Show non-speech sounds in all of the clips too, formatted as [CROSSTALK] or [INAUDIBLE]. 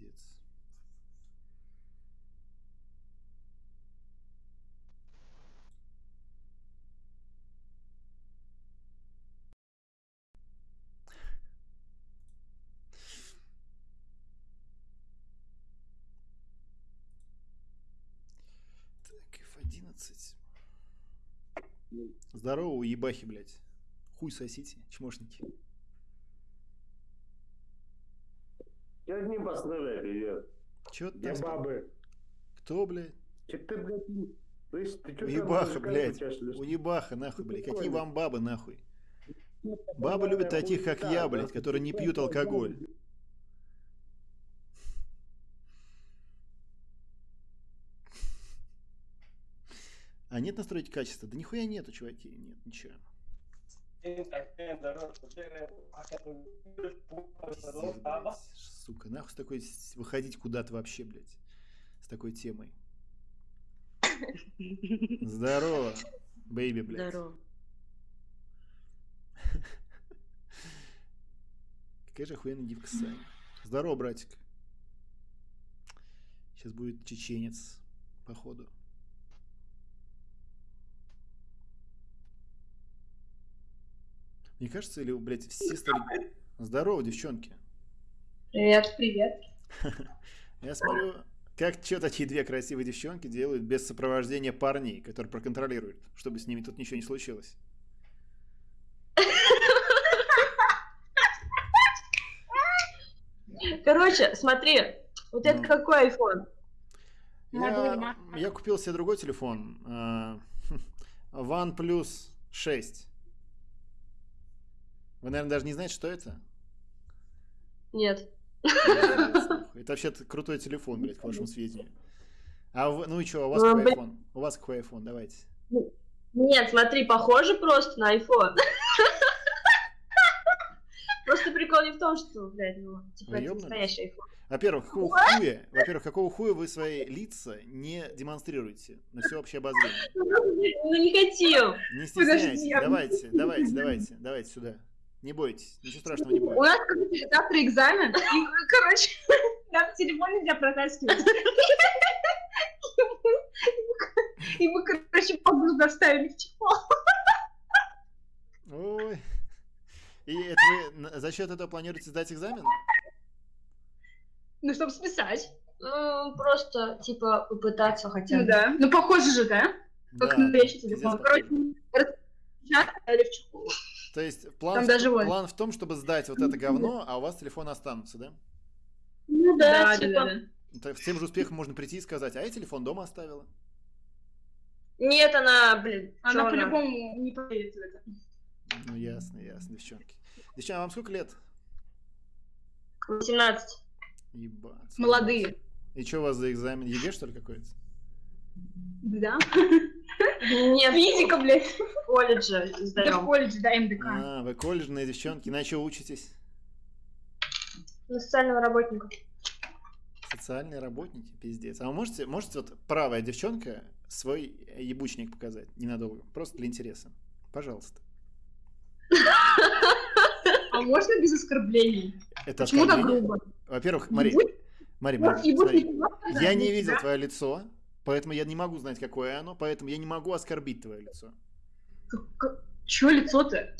Пиздец. Так, F11. Здорово, уебахи, блядь. Хуй сосите, чмошники. Я одним пострадаю, привет. Чё ты бабы. Кто, блядь? Че ты, блядь, слышь, ты чё Уебаха, блядь. Уебаха, нахуй, блядь. Какие вам бабы, нахуй? Бабы любят таких, как я, блядь, которые не пьют алкоголь. А нет настройки качества? Да нихуя нету, чуваки. Нет, ничего. Пиздец. Сука, нахуй с такой выходить куда-то вообще, блядь. С такой темой. Здорово, бейби, блядь. Здорово. Какая же охуенная девка Саня. Здорово, братик. Сейчас будет чеченец, походу. Мне кажется, или, блядь, все стали... Здорово, девчонки. Привет, привет. [LAUGHS] Я смотрю, как что такие две красивые девчонки делают без сопровождения парней, которые проконтролируют, чтобы с ними тут ничего не случилось. Короче, смотри, вот это Ну. какой iPhone? Я, я купил себе другой телефон. а, OnePlus 6. Вы, наверное, даже не знаете, что это? Нет. Это вообще крутой телефон, блядь, к вашему сведению. А вы- ну и что, у вас Ну, какой iPhone? У вас какой iPhone? Давайте. Нет, смотри, похоже просто на iPhone. Просто прикол не в том, что, блядь, ну, типа, это настоящий iPhone. Во-первых, какого хуя, во-первых, какого хуя вы свои лица не демонстрируете на всеобщее обозрение? Ну, не хотел. Не стесняйтесь. Давайте, давайте, давайте, давайте сюда. Не бойтесь, ничего страшного не У будет. нас короче, завтра экзамен, и, короче, [LAUGHS] нам телефон нельзя протаскивать. И мы, короче, погоду доставили в чехол. Ой. И это вы на- за счет этого планируете сдать экзамен? Ну, чтобы списать. Ну, просто, типа, попытаться хотя Ну бы. да. Ну, похоже же, да? Как Да, пиздец телефон. похоже. Короче, распечатали в чехол. То есть план, Там в, даже план в том, чтобы сдать вот это говно, а у вас телефоны останутся, да? Ну да, Да, типа. да, да. С тем же успехом можно прийти и сказать, а я телефон дома оставила. Нет, она, блин, Она по-любому не поверит в это. Ну, ясно, ясно, девчонки. Девчонки, а вам сколько лет? 18. Ебать. Молодые. И что у вас за экзамен? ЕГЭ, что ли, какой-то? Да? Нет, Физика, блядь. в колледже Это в колледже, да, МДК. А, вы колледжные девчонки. На что учитесь? На социального работника. Социальные работники? Пиздец. А вы можете, можете вот правая девчонка свой ебучник показать ненадолго? Просто для интереса. Пожалуйста. А можно без оскорблений? Это Почему так оскорбление. грубо? Во-первых, Мари, Мари, Мари, Я не да? видел твое лицо, поэтому я не могу знать, какое оно, поэтому я не могу оскорбить твое лицо. Чё лицо-то?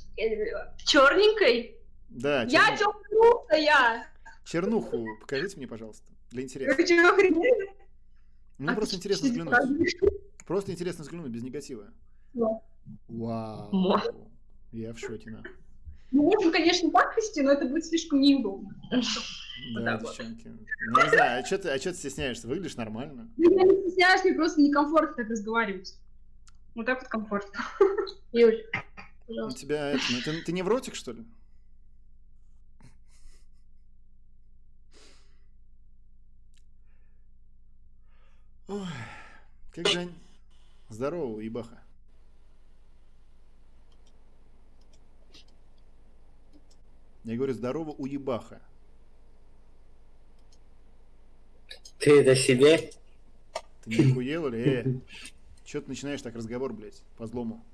Черненькой? Да, Я черну- я? чернуху покажите мне, пожалуйста, для интереса. Мне А просто интересно взглянуть. Просто интересно взглянуть, без негатива. Да. Вау. Мо. Я в шоке, нахуй. Мы можем, конечно, так вести, но это будет слишком неудобно. Да, вот. девчонки. Ну, не знаю, а что ты, а ты стесняешься? Выглядишь нормально. Ну, Я не стесняюсь, мне просто некомфортно так разговаривать. Вот так вот комфортно. [LAUGHS] Юль, У пожалуйста. тебя это, ну, ты, ты невротик, что ли? Ой, как Жень? Здорово, ебаха. Я говорю, здорово, уебаха. Ты это себе? Ты не охуел или? Э, Че ты начинаешь так разговор, блядь, по злому?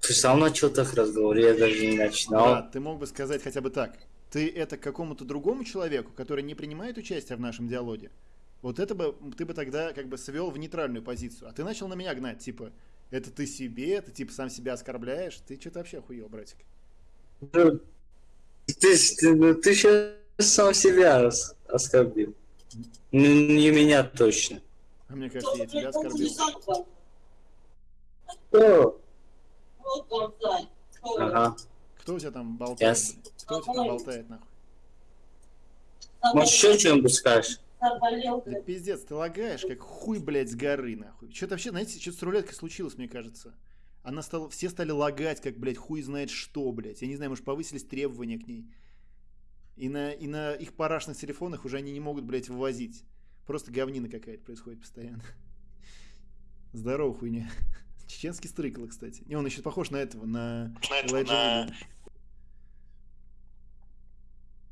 Ты сам начал так разговор, я даже не Да, начинал. ты мог бы сказать хотя бы так. ты это какому-то другому человеку, который не принимает участие в нашем диалоге, вот это бы ты бы тогда как бы свел в нейтральную позицию. А ты начал на меня гнать, типа, это ты себе, ты типа сам себя оскорбляешь. Ты что-то вообще охуел, братик. Ну, Ты, ты, ну, ты сейчас сам себя ос- оскорбил. Ну, Не меня точно. А мне кажется, я тебя оскорбил. О, ага. Кто у тебя там болтает? Блин? Кто у тебя там болтает, нахуй? Может, еще что-нибудь скажешь? Да пиздец, ты лагаешь, как хуй, блядь, с горы, нахуй. Что-то вообще, знаете, что-то с рулеткой случилось, мне кажется. Она стала, все стали лагать, как, блядь, хуй знает что, блядь. Я не знаю, может, повысились требования к ней. И на, и на их парашных телефонах уже они не могут, блядь, вывозить. Просто говнина какая-то происходит постоянно. Здорово, хуйня. [LAUGHS] Чеченский стрыкало, кстати. Не, он еще похож на этого, на Элайджа Вуда.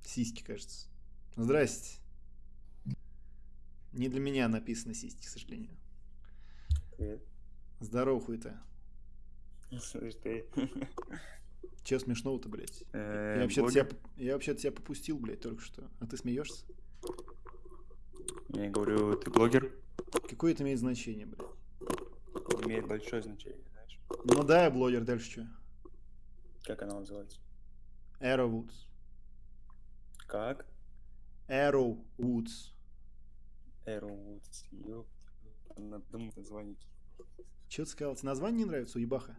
Сиськи, кажется. Здрасте. Не для меня написано сиськи, к сожалению. Привет. Здорово, хуй-то. Слышь ты. [LAUGHS] Че смешного-то, блядь? Э, Я вообще-то блогер? тебя, я вообще тебя попустил, блядь, только что. А ты смеешься? Я говорю, ты блогер? Какое это имеет значение, блядь? Имеет большое значение, знаешь. Ну да, я блогер, дальше что? Как она называется? Arrow Woods. Как? Arrow Woods. Arrowwoods. Ёп. Надо думать название. Че ты сказал? Тебе название не нравится, уебаха?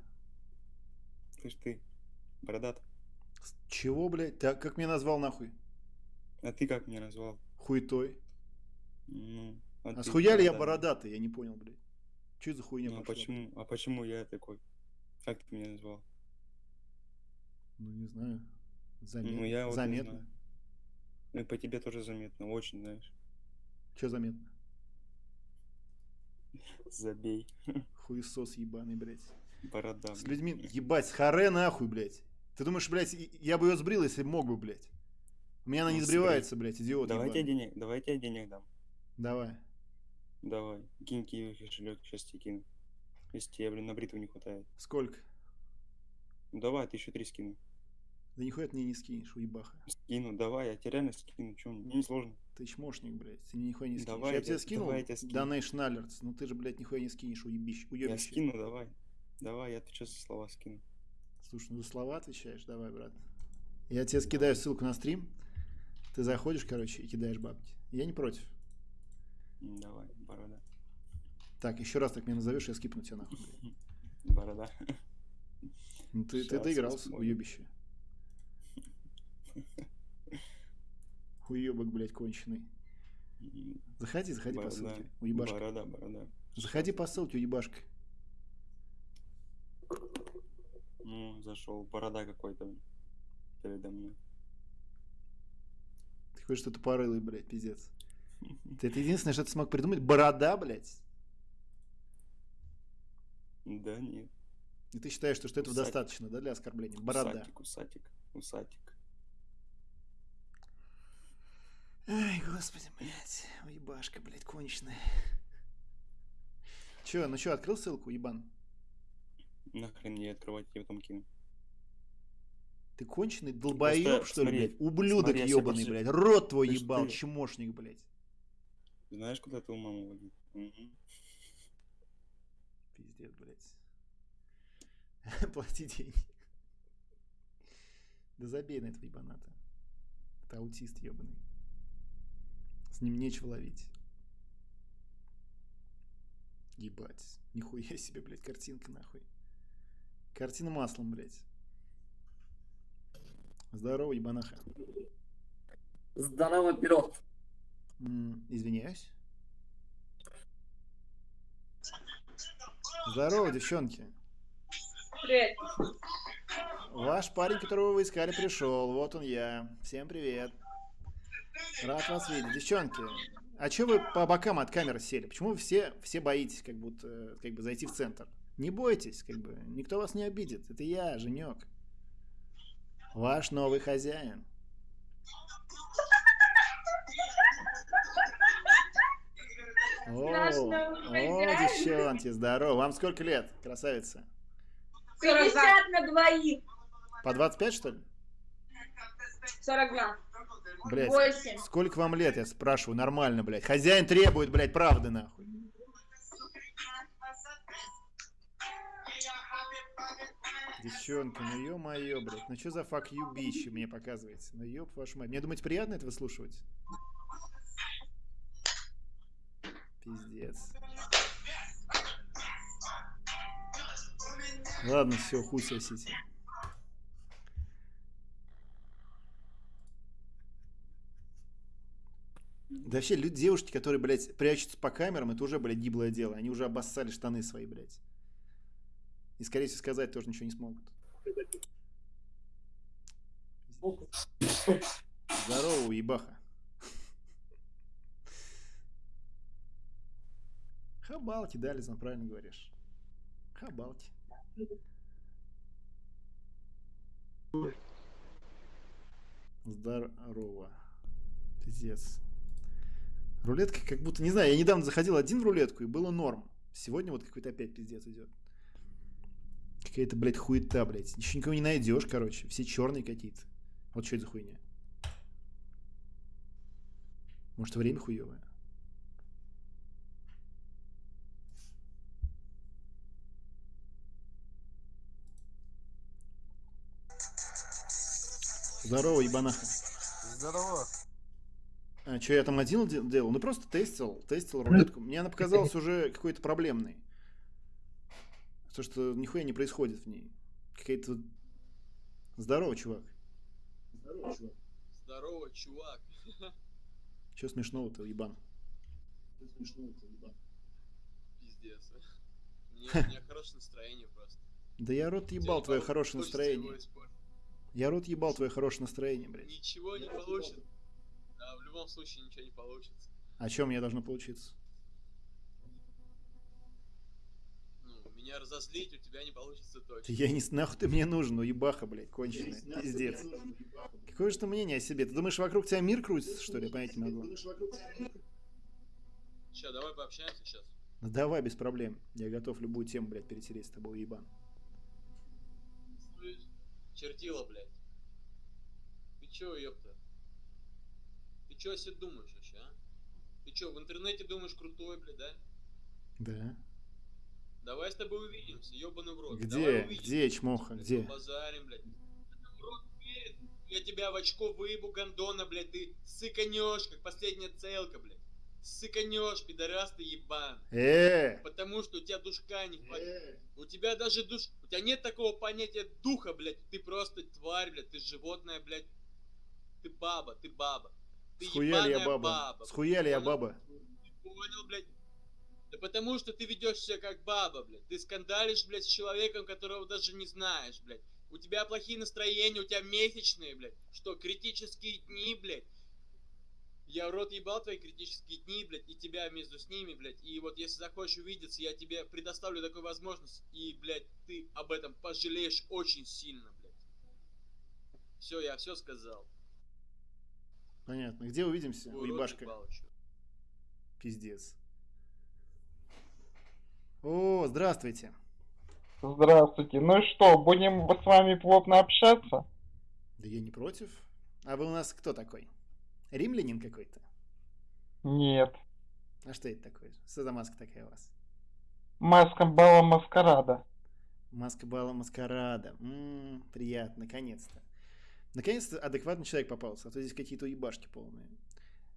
Слышь ты, бородат. Чего, блядь? Ты как меня назвал нахуй? А ты как меня назвал? Хуйтой. Ну, А ты схуяли я бородатый. Я не понял, блядь. Че за хуйня Ну, а пошла? почему, а почему я такой? Как ты меня назвал? Ну, не знаю. Заметно. Ну, я вот заметно. знаю. Ну, и по тебе тоже заметно, очень, знаешь. Че заметно? Забей. Хуесос ебаный, блядь. Борода. С людьми, ебать, с харе нахуй, блядь. Ты думаешь, блядь, я бы ее сбрил, если мог бы, блядь. У меня она Ну, не сбрей. сбривается, блядь, идиот Давай тебе денег, давай тебе денег дам. Давай. Давай, кинь киви кошелек, сейчас тебе кину. Если тебе, блин, на бритву не хватает. Сколько? Ну давай, тысячу три скину. Да нихуя ты мне не скинешь, уебаха. Скину, давай, я тебе реально скину, что, мне не сложно. Ты чмошник, блядь. Ты мне нихуя не скинешь. Давай я я тебе тебе- скинул давай я тебе скину. Donation Alerts, но ты же, блядь, нихуя не скинешь, уебище. Я скину, давай. Давай, я отвечу за слова скину. Слушай, ну за слова отвечаешь? Давай, брат. Я тебе скидаю ссылку на стрим. Ты заходишь, короче, и кидаешь бабки. Я не против. Давай, борода. Так, еще раз так меня назовешь, я скипну тебя нахуй. [LAUGHS] Борода. Ну ты, ты доигрался, уебище. [LAUGHS] Хуебок, блядь, конченый. Заходи, заходи по Борода. ссылке, уебашка. Борода, борода. Заходи по ссылке, уебашка. Ну, зашел. Борода какой-то передо мной. Ты хочешь что-то порылый, блядь, пиздец. [LAUGHS] Ты это единственное, что ты смог придумать. Борода, блядь. Да нет. И ты считаешь, что, что этого Усатик. достаточно, да, для оскорбления? Борода. Усатик, усатик, усатик. Ай, господи, блядь. Уебашка, блядь, конченая. Че, ну что, открыл ссылку, ебан? Нахрен мне открывать, я потом кину. Ты конченый долбоеб, Просто что ли, смотри, блядь? Ублюдок смотри, ебаный, просто- блядь. Рот твой Слышь, ебал, ты- чмошник, блядь. Знаешь, куда твою маму водить? Мгм. Пиздец, блядь. [LAUGHS] Плати деньги. Да забей на этого ебаната. Это аутист ебаный. С ним нечего ловить. Ебать. Нихуя себе, блядь, картинка нахуй. Картина маслом, блядь. Здорово, ебанаха. Здорово, пирог. Извиняюсь. Здорово, девчонки. Привет. Ваш парень, которого вы искали, пришел. Вот он я. Всем привет. Рад вас видеть. Девчонки, а что вы по бокам от камеры сели? Почему вы все, все боитесь как будто э, как бы зайти в центр? Не бойтесь, как бы. Никто вас не обидит. Это я, Женек. Ваш новый хозяин. О, о, девчонки, здорово. Вам сколько лет, красавица? 50 на двоих. По 25, что ли? 42. Блядь, 8. сколько вам лет, я спрашиваю, нормально, блядь. Хозяин требует, блядь, правды, нахуй. Девчонки, ну ё-моё, блядь, ну что за you bitch мне показываете? Ну ёб вашу мать. Мне думаете, приятно это выслушивать? Пиздец. Ладно, все, хуй сосите. Да вообще, люди, девушки, которые, блядь, прячутся по камерам, это уже, блядь, гиблое дело. Они уже обоссали штаны свои, блядь. И, скорее всего, сказать тоже ничего не смогут. Здорово, ебаха. Хабалки, да, Лизан, правильно говоришь. Хабалки. Здорово. Пиздец. Рулетка как будто, не знаю, я недавно заходил один в рулетку и было норм. Сегодня вот какой-то опять пиздец идет. Какая-то, блядь, хуета, блядь. Еще никого не найдешь, короче. Все черные какие-то. Вот что это за хуйня? Может, время хуевое? Здорово, ебанаха. Здорово. А, что я там один де- делал? Ну просто тестил, тестил рулетку. Мне она показалась уже какой-то проблемной. То, что нихуя не происходит в ней. Какая-то... Здорово, чувак. Здорово, чувак. Здорово, чувак. Че смешного-то, ебан? Чё смешного-то, ебан? Пиздец. [LAUGHS] У меня, у меня хорошее настроение просто. Да я рот ебал твое хорошее настроение. Я рот ебал твое хорошее настроение, блядь. Ничего не получится. Да, в любом случае ничего не получится. О чем мне должно получиться? Меня разозлить у тебя не получится точно. Я не... Нахуй ты мне нужен, уебаха, блядь, конченая. Пиздец. Какое же ты мнение о себе? Ты думаешь, вокруг тебя мир крутится, что ли? Понять не могу. Че, давай пообщаемся сейчас. Ну давай, без проблем. Я готов любую тему, блядь, перетереть с тобой, ебан. Слышь, чертила, блядь. Ты чё, ёпта? Ты чё о себе думаешь вообще, а? Ты чё, в интернете думаешь крутой, блядь, да? Да. Давай с тобой увидимся, ёбаный в рот. Где? Давай увидимся. Где, чмоха, где? Базарим, блядь. Рот. Я тебя в очко выебу, гандона, блядь. Ты сыканешь, как последняя целка, блядь. Сыканешь, пидорас ты ебан. Э! Потому что у тебя душка не хватит. У тебя даже душ... У тебя нет такого понятия духа, блядь. Ты просто тварь, блядь. Ты животное, блядь. Ты баба, ты баба. Ты Схуяли я ебаная баба. Схуяли я баба. Ты понял, блядь? Да потому что ты ведешь себя как баба, блядь. Ты скандалишь, блядь, с человеком, которого даже не знаешь, блядь. У тебя плохие настроения, у тебя месячные, блядь. Что, критические дни, блядь? Я в рот ебал твои критические дни, блядь, и тебя между с ними, блядь. И вот если захочешь увидеться, я тебе предоставлю такую возможность. И, блядь, ты об этом пожалеешь очень сильно, блядь. Все, я все сказал. Понятно. Где увидимся, уебашка? Пиздец. О, здравствуйте. Здравствуйте. Ну и что, будем с вами плотно общаться? Да я не против. А вы у нас кто такой? Римлянин какой-то? Нет. А что это такое? Что за маска такая у вас? Маска бала маскарада. Маска бала маскарада. М, приятно, наконец-то. Наконец-то адекватный человек попался, а то здесь какие-то уебашки полные.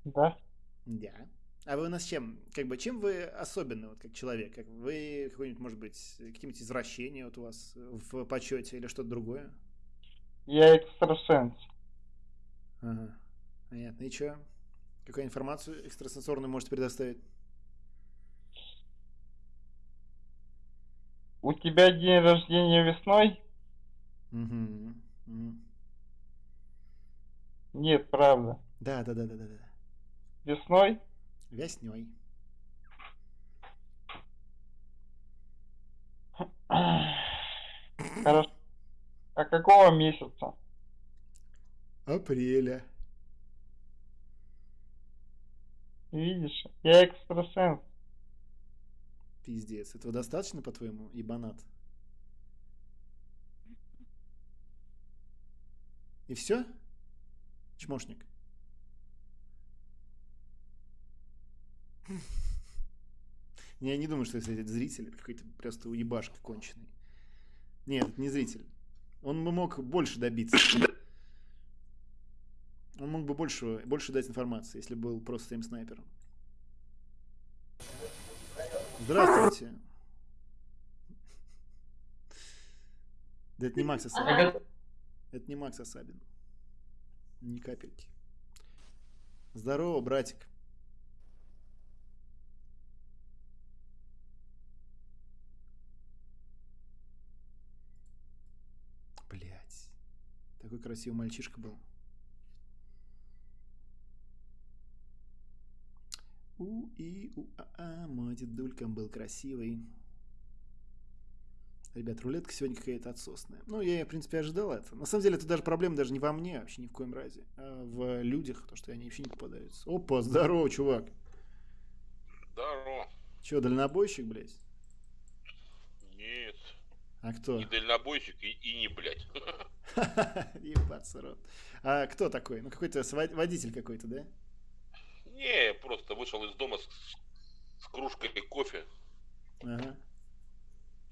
Да? Да. А вы у нас чем? Как бы чем вы особенны, вот как человек? Как вы какой-нибудь, может быть, какие-нибудь извращения вот у вас в почете или что-то другое? Я экстрасенс. Ага. Понятно. И что? Какую информацию экстрасенсорную можете предоставить? У тебя день рождения весной? Угу. Мгм. Нет, правда. Да, да, да, да, да, да. Весной? Весней. [CLEARS THROAT] Хорошо. А какого месяца? Апреля. Видишь, я экстрасенс. Пиздец. Этого достаточно, по-твоему, ебанат? И все? Чмошник. [LAUGHS] Я не думаю, что если это зритель, это какой-то просто уебашка конченый. Нет, это не зритель. Он бы мог больше добиться. [COUGHS] Он мог бы больше, больше дать информации, если был просто своим снайпером. Здравствуйте. Да это не Макс Асабин. Это не Макс Асабин. Ни капельки. Здорово, братик. Такой красивый мальчишка был. У и у а, а мой дедулькам был красивый. Ребят, рулетка сегодня какая-то отсосная. Ну, я, в принципе, ожидал это. На самом деле, это даже проблема даже не во мне, вообще ни в коем разе, а в людях, то, что они вообще не попадаются. Опа, здорово, чувак. Здорово. Че, дальнобойщик, блядь? А кто? Не дальнобойщик и, и не блядь. [LAUGHS] Ебаться рот. А кто такой? Ну, какой-то водитель какой-то, да? Не, просто вышел из дома с, с кружкой кофе Ага,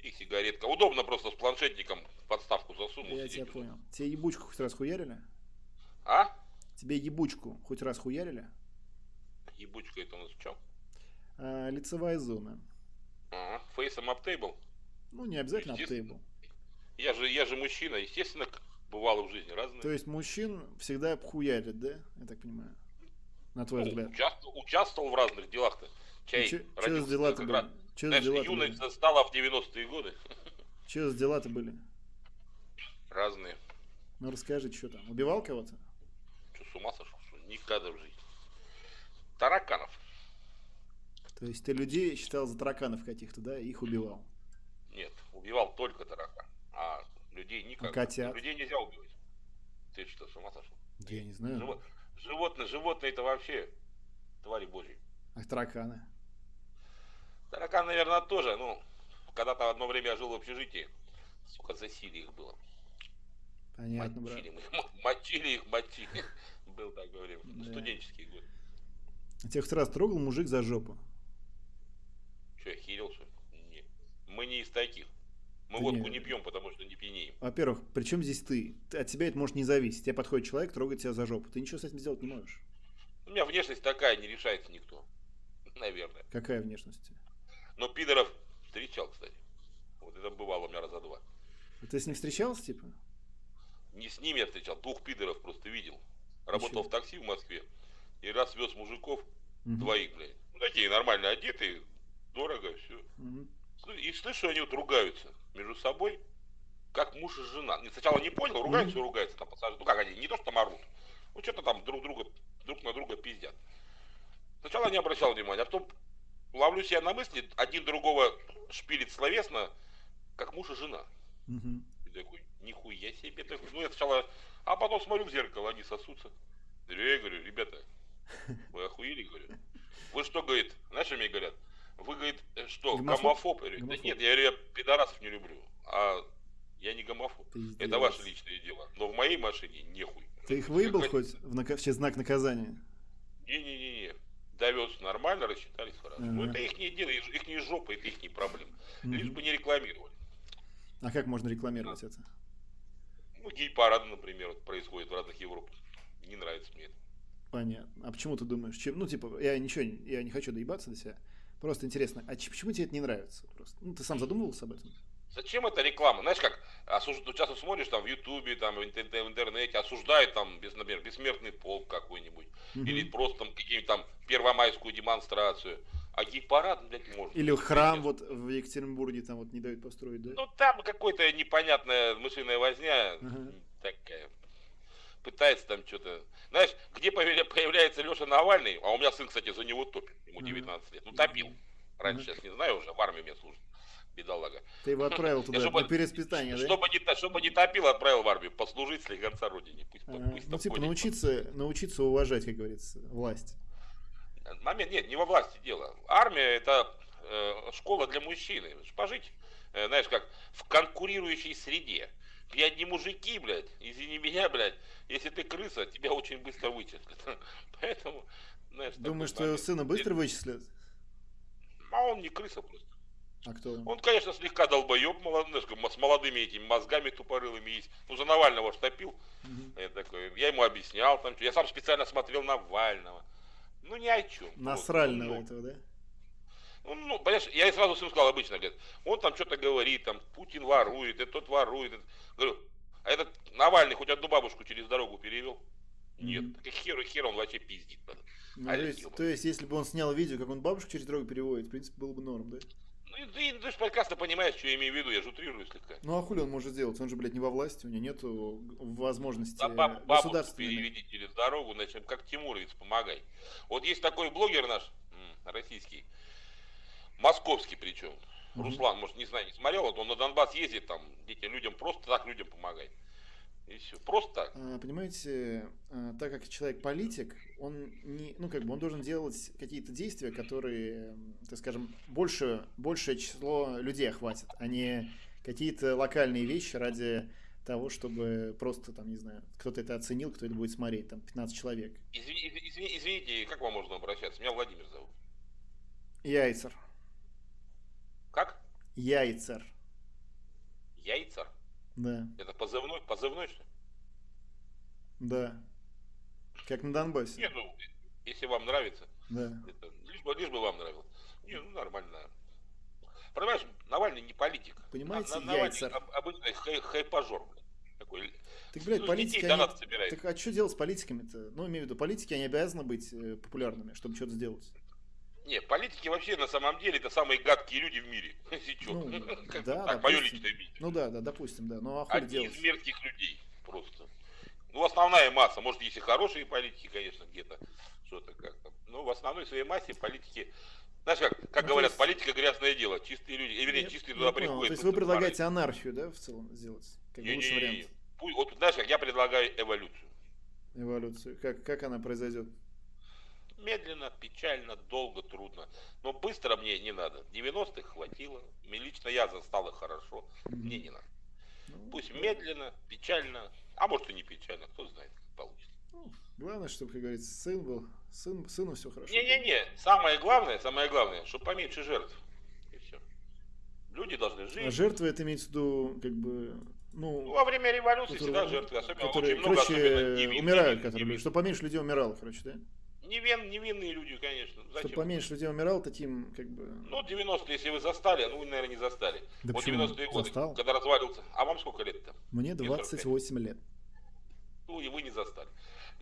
и сигаретка. Удобно просто с планшетником подставку засунул. я тебя понял. Тебе ебучку хоть раз хуярили? А? Тебе ебучку хоть раз хуярили? Ебучка это у нас в чем? А, лицевая зона. Ага. Фейсом аптейбл. Ну, не обязательно аптейбл. Я же, я же мужчина, естественно, бывало в жизни разные. То есть мужчин всегда хуярят, да? Я так понимаю. На твой Ну, взгляд. участвовал, участвовал в разных делах-то. Чай Че за родился дела-то были? раз. Че за Знаешь, дела-то были? юность стала в 90-е годы. [LAUGHS] Че за дела-то были? Разные. Ну расскажи, что там. Убивал кого-то? Что, с ума сошел? Что? Никогда в жизни. Тараканов. То есть ты людей считал за тараканов каких-то, да, и их убивал. Нет, убивал только таракан. А людей никак. котят? Людей нельзя убивать. Ты что, с ума сошел? Да я не знаю. Живо- Животные, животные это вообще твари божьи. А тараканы? Таракан, наверное, тоже. Ну, когда-то одно время я жил в общежитии. Сука, засилие их было. Понятно, брат. Мочили, мы, м- мочили их, мочили. Был такое время. Да. А Тебя хоть раз трогал мужик за жопу? Че, я херил, что ли? Не. Мы не из таких. Мы Да водку не. не пьем, потому что не пьянеем. Во-первых, при чем здесь ты? Ты- От тебя это может не зависеть. Тебе подходит человек, трогает тебя за жопу. Ты ничего с этим сделать не можешь. У меня внешность такая, не решается никто. [LAUGHS] Наверное. Какая внешность? Но пидоров встречал, кстати. Вот это бывало у меня раза два. А Ты с ним встречался, типа? Не с ними я встречал, двух пидоров просто видел. Работал чё? в такси в Москве. И раз вез мужиков, Мгм. двоих, блядь. Ну, такие нормально одетые, дорого, все. Мгм. И слышу, они вот ругаются между собой, как муж и жена. Сначала не понял, ругаются и ругаются там пассажиры. Ну как они, не то что там орут. Ну что-то там друг друга, друг на друга пиздят. Сначала не обращал внимания, а потом ловлю себя на мысли, один другого шпилит словесно, как муж и жена. Мгм. И такой, нихуя себе. Такой, ну я сначала, а потом смотрю в зеркало, они сосутся. Я говорю, ребята, вы охуели, говорю. Вы что, говорит, знаешь, что мне говорят? Вы, говорит, э, что, Гомофоб? гомофоб? Я говорю, да нет, я, говорю, я пидорасов не люблю. А я не гомофоб. Пиздец. Это ваше личное дело. Но в моей машине нехуй. Ты их выебал Как- хоть в, нака- в знак наказания? Не-не-не-не. Довез нормально, рассчитались. Ну Ага. это их не дело, их не жопа, это их не проблема. Лишь Мгм. бы не рекламировали. А как можно рекламировать это? Ну, гей-парады, например, вот происходит в разных Европах. Не нравится мне это. Понятно. А почему ты думаешь? Чем, ну, типа, я ничего, я не хочу доебаться до себя. Просто интересно, а почему тебе это не нравится? Просто, ну, ты сам задумывался об этом? Зачем это реклама? Знаешь, как осуж... часто смотришь там в Ютубе, там в интер- в интернете, осуждают там, например, бессмертный полк какой-нибудь, Мгм. или просто там какие-нибудь там первомайскую демонстрацию. А гей-парад, блядь, можно. Или храм вот в Екатеринбурге там вот не дают построить, да? Ну, там какой-то непонятная мышиная возня, Ага. такая. Пытается там что-то... Знаешь, где появля- появляется Леша Навальный, а у меня сын, кстати, за него топит, ему Ага. 19 лет, ну, топил. Раньше, сейчас не знаю уже, в армии меня служит, бедолага. Ты его отправил туда, чтобы- на переспитание, да? Чтобы не, чтобы не топил, отправил в армию, послужить слегонца родине. Пусть, пусть Ну, типа, научиться, научиться уважать, как говорится, власть. Момент, нет, не во власти дело. Армия это э, школа для мужчины. Пожить, э, знаешь, как в конкурирующей среде. Я не мужики, блядь, извини меня, блядь, если ты крыса, тебя очень быстро вычислят. [LAUGHS] Поэтому, знаешь, Думаешь, твоего сына быстро вычислят? А он не крыса просто. А кто? он? Он, конечно, слегка долбоеб, молод- знаешь, как с молодыми этими мозгами тупорылыми есть. Ну, за Навального ж топил. Мгм. Я такой, я ему объяснял там, что- я сам специально смотрел Навального. Ну, ни о чем. Насрального этого, да? Ну, ну, понимаешь, я и сразу сыну сказал обычно, говорит, он там что-то говорит, там, Путин ворует, и тот ворует. и- Говорю, а этот Навальный хоть одну бабушку через дорогу перевел? Нет, и хер, хер он вообще пиздит. Ну, А, то, есть, то есть, если бы он снял видео, как он бабушку через дорогу переводит, в принципе, было бы норм, да? Ну, и ты, ты же прекрасно понимаешь, что я имею в виду, я же утрирую слегка. Ну а хули он может сделать? Он же, блядь, не во власти, у него нету возможности А баб- бабушку переведи через дорогу, значит, как Тимуровец, помогай. Вот есть такой блогер наш, российский, московский причем. Руслан, может, не знаю, не смотрел, вот он на Донбасс ездит, там, детям, людям, просто так людям помогает. И все, просто так. А, Понимаете, а, так как человек политик, он не, ну как бы он должен делать какие-то действия, которые, так скажем, больше, большее число людей охватит, а не какие-то локальные вещи ради того, чтобы просто там, не знаю, кто-то это оценил, кто это будет смотреть, там 15 человек. Извини- извини- извините, как вам можно обращаться? Меня Владимир зовут. Яйцер. Как? Яйцер. Яйца? Да, Это позывной? Позывной, что ли? да. Как на Донбассе. Нет, ну, если вам нравится, Да. это, лишь, бы, лишь бы вам нравилось. Не, ну нормально. Понимаешь, Навальный не политик. Понимаете, на- Навальный яйцер. об- обычный хай, хайпажор, блин. Такой, Так, блядь, ну, политики, они-. Так а что делать с политиками-то? Ну, имею в виду, политики, они обязаны быть э, популярными, чтобы что-то сделать. Не, политики вообще на самом деле это самые гадкие люди в мире. [LAUGHS] Ну, да, так, мое личное мнение. Ну да, да, допустим, да. Ну а Одни делать? из мерзких людей просто. Ну, основная масса, может, есть и хорошие политики, конечно, где-то, что-то как-то. Но в основной своей массе политики, знаешь как, как Ну, говорят, есть- политика грязное дело, чистые люди, э, вернее, чистые туда приходят. То есть вы предлагаете творить. анархию, да, в целом сделать? Как бы лучший Не-не-не. вариант. Пусть- Вот, знаешь как, я предлагаю эволюцию. Эволюцию. Как, как она произойдет? Медленно, печально, долго, трудно. Но быстро мне не надо. 90-х хватило. Мне Лично я застал их хорошо. Мне не надо. Ну, Пусть медленно, печально, а может и не печально, кто знает, как получится. ну, главное, чтобы, как говорится, сын был. Сын, сыну все хорошо. Не-не-не, самое главное, самое главное, чтобы поменьше жертв. И все. Люди должны А жить. жертвы это имеется в виду, как бы, Ну, ну, во время революции которые, всегда жертвы, особенно которые, очень много особенно короче, невин- умирают, невин- которые, чтобы поменьше людей умирало, короче, да? Невин- невинные люди, конечно. Чтобы Зачем? поменьше людей умирало, таким, как бы... Ну, 90-е, если вы застали, ну, вы, наверное, не застали. Да вот почему? 90-е годы, Застал. когда развалился. А вам сколько лет-то? Мне Мне 28 лет. Ну, и вы не застали.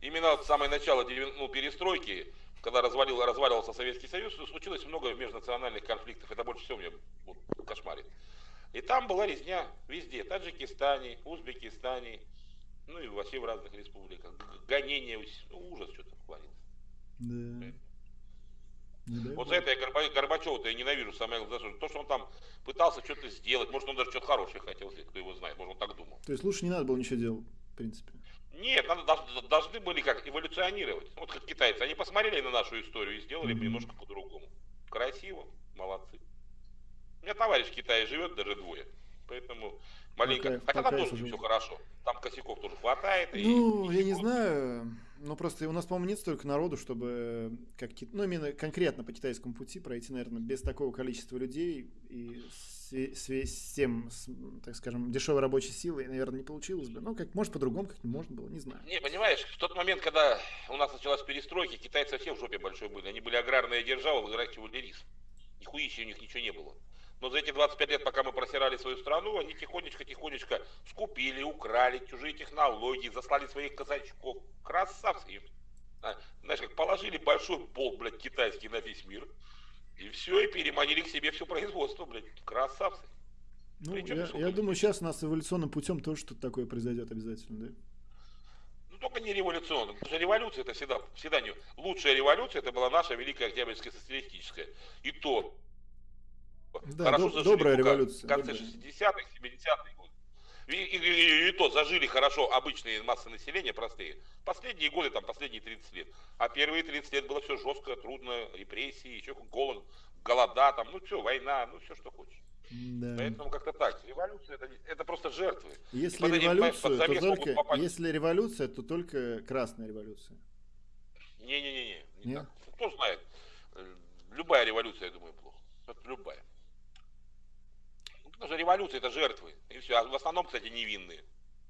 Именно вот самое начало ну, перестройки, когда развалил, разваливался Советский Союз, случилось много межнациональных конфликтов. Это больше всего меня вот, кошмарит. И там была резня везде. Таджикистане, Узбекистане, ну и вообще в разных республиках. Гонения, ну, ужас что-то творится. Да. Вот за это я Горба- Горбачева-то я ненавижу самое главное. То, что он там пытался что-то сделать. Может, он даже что-то хорошее хотел сделать, кто его знает. Может, он так думал. То есть лучше не надо было ничего делать, в принципе. Нет, надо, должны были как эволюционировать. Вот как китайцы, они посмотрели на нашу историю и сделали Мгм. немножко по-другому. Красиво, молодцы. У меня товарищ в Китае живет, даже двое. Поэтому маленько. кайф- Хотя там тоже живут. все хорошо. Там косяков тоже хватает. Ну, и я не ничего. знаю. Ну, просто у нас, по-моему, нет столько народу, чтобы как ки- ну, именно конкретно по китайскому пути пройти, наверное, без такого количества людей и с, с- тем, с, так скажем, дешевой рабочей силой, наверное, не получилось бы. Ну, как, может, по-другому как-то можно было, не знаю. Не, понимаешь, в тот момент, когда у нас началась перестройка, китайцы все в жопе большой были. Они были аграрная держава, выращивали рис. Нихуища у них ничего не было. Но за эти 25 лет, пока мы просирали свою страну, они тихонечко-тихонечко скупили, украли чужие технологии, заслали своих казачков. Красавцы. А, Знаешь, как положили большой болт, блядь, китайский на весь мир. И все, и переманили к себе все производство, блядь. Красавцы. Ну, Причем я, я думаю, сейчас у нас эволюционным путем тоже что-то такое произойдет обязательно, да? Ну, только не революционно. Потому что революция это всегда, всегда не... Лучшая революция это была наша Великая Октябрьская социалистическая. И то Да, хорошо доб- зажили добрая революция, В конце добрая. 60-х, 70-х годов. И, и- и- и то зажили хорошо обычные массы населения, простые. Последние годы, там, последние 30 лет. А первые 30 лет было все жестко, трудно, репрессии, еще голод, голода, там, ну все, война, ну все, что хочешь. Да. Поэтому как-то так. Революция это, это просто жертвы. Если под то только... попасть. Если революция, то только красная революция. Не-не-не, не Кто знает. Э, Любая революция, я думаю, плохо. Вот любая. Ну, что революция это жертвы. И все. А в основном, кстати, невинные.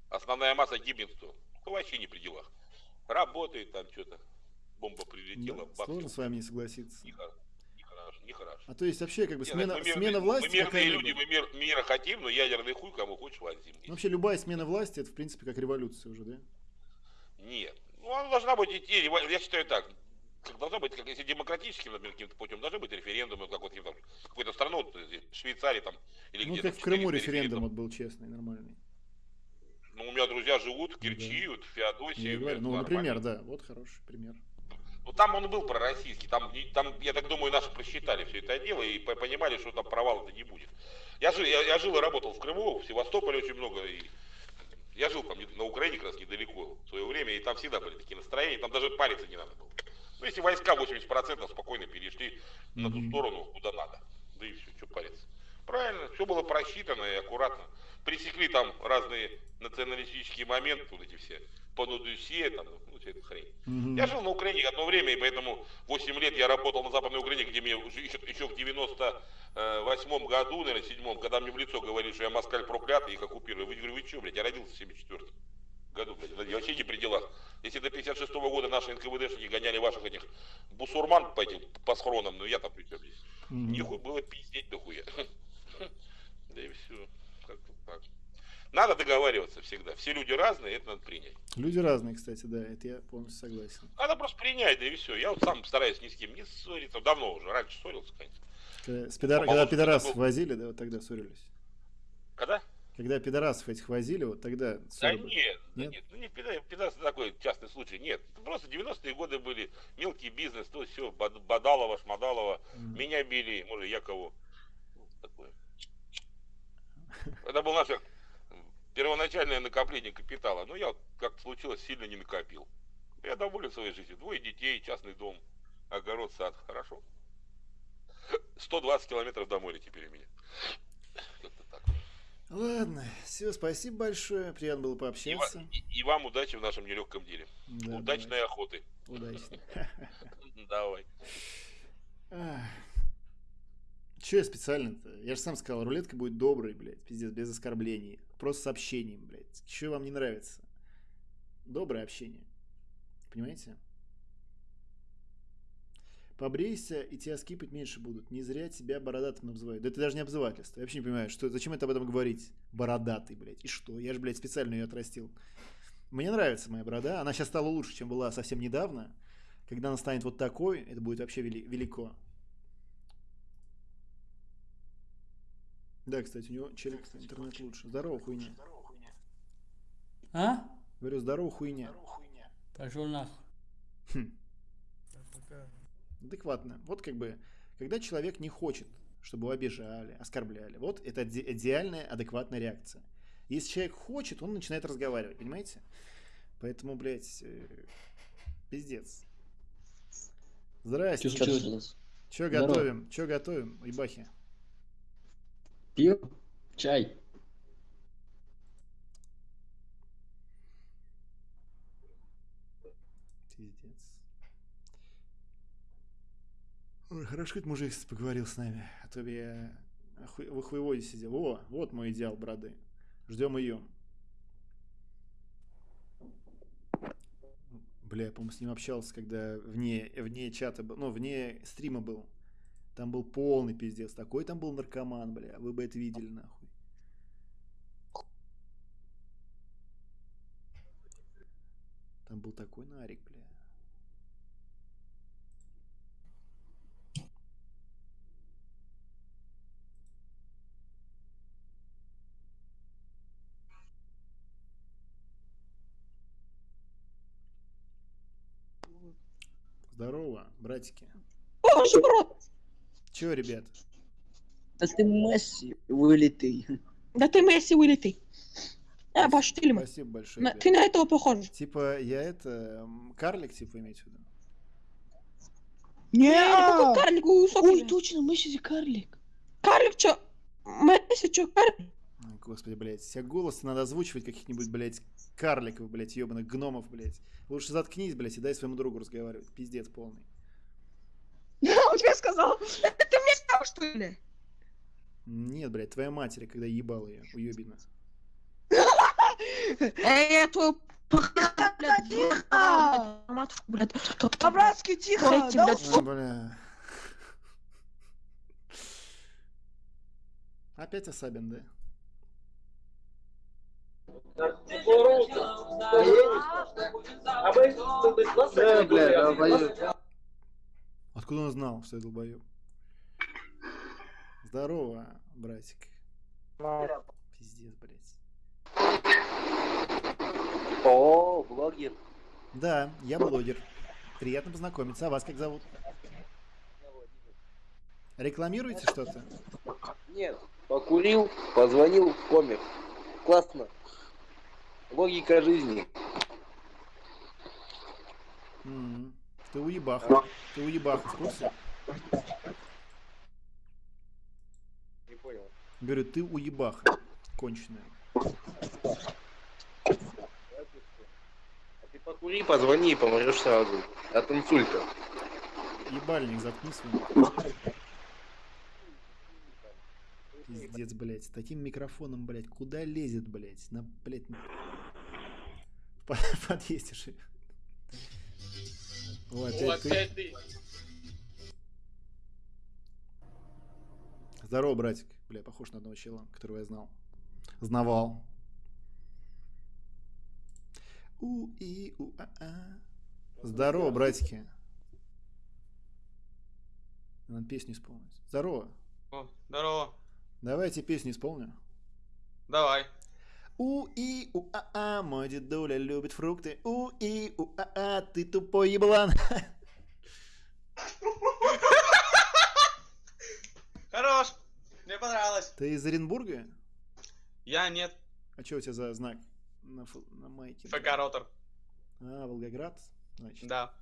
Основная масса гибнет кто? Кто вообще не при делах. Работает там что-то. Бомба прилетела, Да, Сложно с вами не согласиться. нехорошо. Нехорошо, нехорошо. А то есть вообще как бы Не, смена, значит, мы смена мирные- власти Мы мирные люди, мы мир, мира хотим, но ядерный хуй кому хочешь возим. Ну, Вообще любая смена власти это в принципе как революция уже, да? Нет. Ну, она должна быть идти, я считаю так, должна быть, как если демократическим, например, каким-то путем, должны быть референдумы, как вот там, какой-то страну, вот, Швейцарии там, или Ну где как в Крыму 400 референдум вот был честный, нормальный. Ну, у меня друзья живут в Керчи, вот, в Феодосии. Ну, это например, да, вот хороший пример. Ну, там он был пророссийский, там, там, я так думаю, наши просчитали все это дело и по- понимали, что там провала-то не будет. Я жил, я, я жил и работал в Крыму, в Севастополе очень много, и я жил там на Украине как раз недалеко в свое время, и там всегда были такие настроения, там даже париться не надо было. Ну, если войска 80% спокойно перешли на ту сторону, куда надо, да и все, что париться. Правильно, все было просчитано и аккуратно. Пресекли там разные националистические моменты, вот эти все, по Нудусе, там, ну, вся эта хрень. Мгм. Я жил на Украине одно время, и поэтому 8 лет я работал на Западной Украине, где мне еще, еще в 98 году, наверное, седьмом, когда мне в лицо говорили, что я москаль проклятый, их оккупирую. Вы, говорю, вы что, блядь, я родился в 74 году, блядь, я вообще не при делах. Если до 56 года наши НКВДшники гоняли ваших этих бусурман по этим, по схронам, ну я там при чем здесь? Нихуя было пиздеть дохуя. [LAUGHS] Да и все. Как-то так. Надо договариваться всегда. Все люди разные, это надо принять. Люди разные, кстати, да, это я полностью согласен. Надо просто принять, да и все. Я вот сам стараюсь ни с кем не ссориться. Давно уже. Раньше ссорился, конечно. Когда, с пидор- когда пидорасов был. возили, да, вот тогда ссорились. Когда? Когда пидорасов этих возили, вот тогда Да ссоры были. нет, да Нет? нет, ну не пидор, пидорас такой частный случай. Нет, просто 90-е годы были, мелкий бизнес, то все, Бадалова, Шмадалова, Мгм. меня били, может, я кого. Ну, такое. Это было наше первоначальное накопление капитала. Но я, вот, как случилось, сильно не накопил. Я доволен своей жизнью. Двое детей, частный дом, огород, сад. Хорошо. 120 километров до моря теперь у меня. Ладно, все, спасибо большое, приятно было И, пообщаться. и- и вам удачи в нашем нелегком деле. Да, Удачной охоты. [LAUGHS] давай. Удачно. Давай. Че я специально-то? Я же сам сказал, рулетка будет доброй, блядь, пиздец, без оскорблений. Просто с общением, блядь. Че вам не нравится? Доброе общение. Понимаете? Побрейся, и тебя скипать меньше будут. Не зря тебя бородатым обзывают. Да это даже не обзывательство. Я вообще не понимаю, что, зачем это об этом говорить? Бородатый, блядь. И что? Я же, блядь, специально ее отрастил. Мне нравится моя борода. Она сейчас стала лучше, чем была совсем недавно. Когда она станет вот такой, это будет вообще вели- велико. Да, кстати, у него челик интернет лучше. Здорово, хуйня. А? Говорю, здорово, хуйня. Пошел нахуй. Хм. Адекватно. Вот как бы, когда человек не хочет, чтобы его обижали, оскорбляли, вот это иде- идеальная, адекватная реакция. Если человек хочет, он начинает разговаривать, понимаете? Поэтому, блядь, э, пиздец. Здрасте. Чё случилось? Че готовим? Че готовим, ебахи? Пиво? Чай? Пиздец. Ой, хорошо, хоть мужик поговорил с нами, а то я в хуеводе сидел. О, вот мой идеал бороды. Ждем ее. Бля, я, по-моему, с ним общался, когда вне, вне чата ну, вне стрима был. Там был полный пиздец. Такой там был наркоман, бля. Вы бы это видели, нахуй. Там был такой нарик, бля. Здорово, братики. Боже, брат! Чё, ребят? Да ты Месси вылитый. Да ты Месси вылитый. А, пошли мы. Спасибо большое. На-. Ты на этого похож. Типа, я это... Карлик, типа, иметь в виду? Не, какой карлик высокий. Ой, точно, Месси карлик. Карлик чё? Месси, чё, карри? Ой, Господи, блядь, все голосы надо озвучивать каких-нибудь, блядь, карликов, блядь, ебаных гномов, блядь. Лучше заткнись, блядь, и дай своему другу разговаривать. Пиздец полный. Он тебе сказал. Это ты мне сказал, что ли? Нет, блядь, твоя матери, когда ебал ее, уебина. [LAUGHS] Эй, твою блядь, Тихо! матушку, блядь. По-братски тихо! Эти, да блядь, бля. Опять Асабин, да? Да, бля, долбоёб. Откуда он знал, что я долбоеб? Здорово, братик. Пиздец, блядь. О, блогер. Да, я блогер. Приятно познакомиться. А вас как зовут? Рекламируете что-то? Нет, покурил, позвонил в комик. Классно. Логика жизни. Ты уебаха. Ты уебаха, в курсе? Не понял. Говорю, ты уебаха. Конченая. А ты покури, позвони и помрешь сразу. От инсульта. Ебальник заткни свой. Пиздец, блядь. С таким микрофоном, блядь, куда лезет, блядь? На, блядь, на- в подъезде живет. О, опять ты. опять ты. Здорово, братик. Бля, похож на одного чела, которого я знал. Знавал. у и у а а Здорово, братики. Надо песню исполнить. Здорово. О, здорово. Давайте песню исполню. Давай. У и у а а мой дедуля любит фрукты. у и у а а ты тупой еблан. Хорош. Мне понравилось. Ты из Оренбурга? Я нет. А что у тебя за знак на, фу- на майке? ФК Ротор. А, Волгоград? Значит. Да.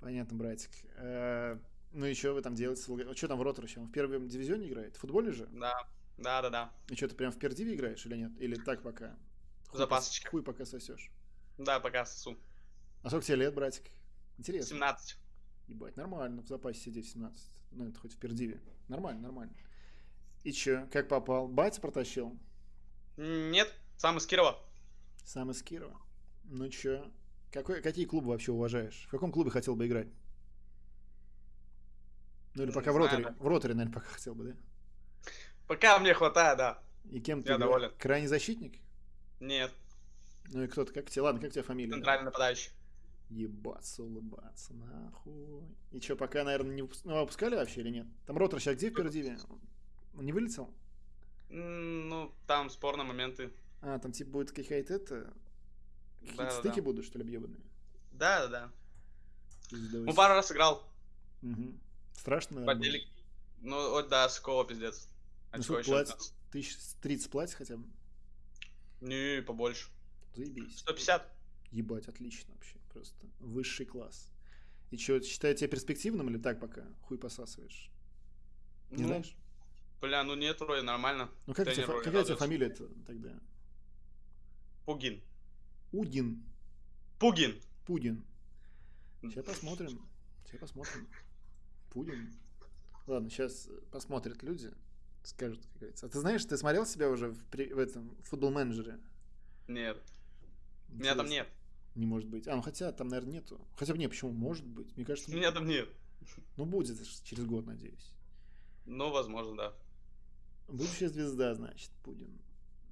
Понятно, братик. Э, Ну и что вы там делаете? с Что там в Роторе? Он в первом дивизионе играет? Футболе же? Да. Да, да, да. И что, ты прям в пердиве играешь или нет? Или так пока? Хуй Запасочка. пос- Хуй пока сосешь. Да, пока сосу. А сколько тебе лет, братик? Интересно. 17. Ебать, нормально в запасе сидеть в 17. Ну, это хоть в пердиве. Нормально, нормально. И чё, как попал? Батя протащил? Нет, сам из Кирова. Сам из Кирова? Ну чё, какой, какие клубы вообще уважаешь? В каком клубе хотел бы играть? Ну или пока в знаю, роторе. да. В роторе, наверное, пока хотел бы, да? Пока мне хватает, да. И кем ты Я доволен. Крайний защитник? Нет, Ну и кто ты? Как тебе? Ладно, как у тебя фамилия? центральный нападающий. Ебаться, улыбаться, нахуй. И чё, пока, наверное, не ну, выпускали вообще или нет? Там ротор сейчас где в Пердиве? Он не вылетел? Ну, там спорные моменты. А, там типа будет какая-то это... Какие-то Да-да-да. стыки будут, что ли, объебанные? Да, да, да. Ну, пару раз играл. Мгм. Страшно, наверное, было? Подели... Ну, вот да, скова пиздец. Ну, Очко сколько? 15. Тысяч тридцать платят хотя бы? Не, побольше. Заебись. 150. Ебать, отлично вообще. Просто высший класс. И что, считают тебя перспективным или так пока? Хуй посасываешь? Не Ну, знаешь? Бля, ну нет, вроде нормально. Ну как вроде какая у тебя радуется. фамилия-то тогда? Пугин. Удин. Пугин. Пудин. Сейчас посмотрим. Сейчас посмотрим. Пудин. Ладно, сейчас посмотрят люди. Скажут, как говорится. А ты знаешь, ты смотрел себя уже в, при- в этом футбол-менеджере? Нет. Меня там Интересно. нет. Не может быть. А, ну хотя там, наверное, нету. Хотя бы не, почему? Может быть. Мне кажется, Меня там нет. ну будет через год, надеюсь. Ну, возможно, да. Будущая звезда, значит, Пудин.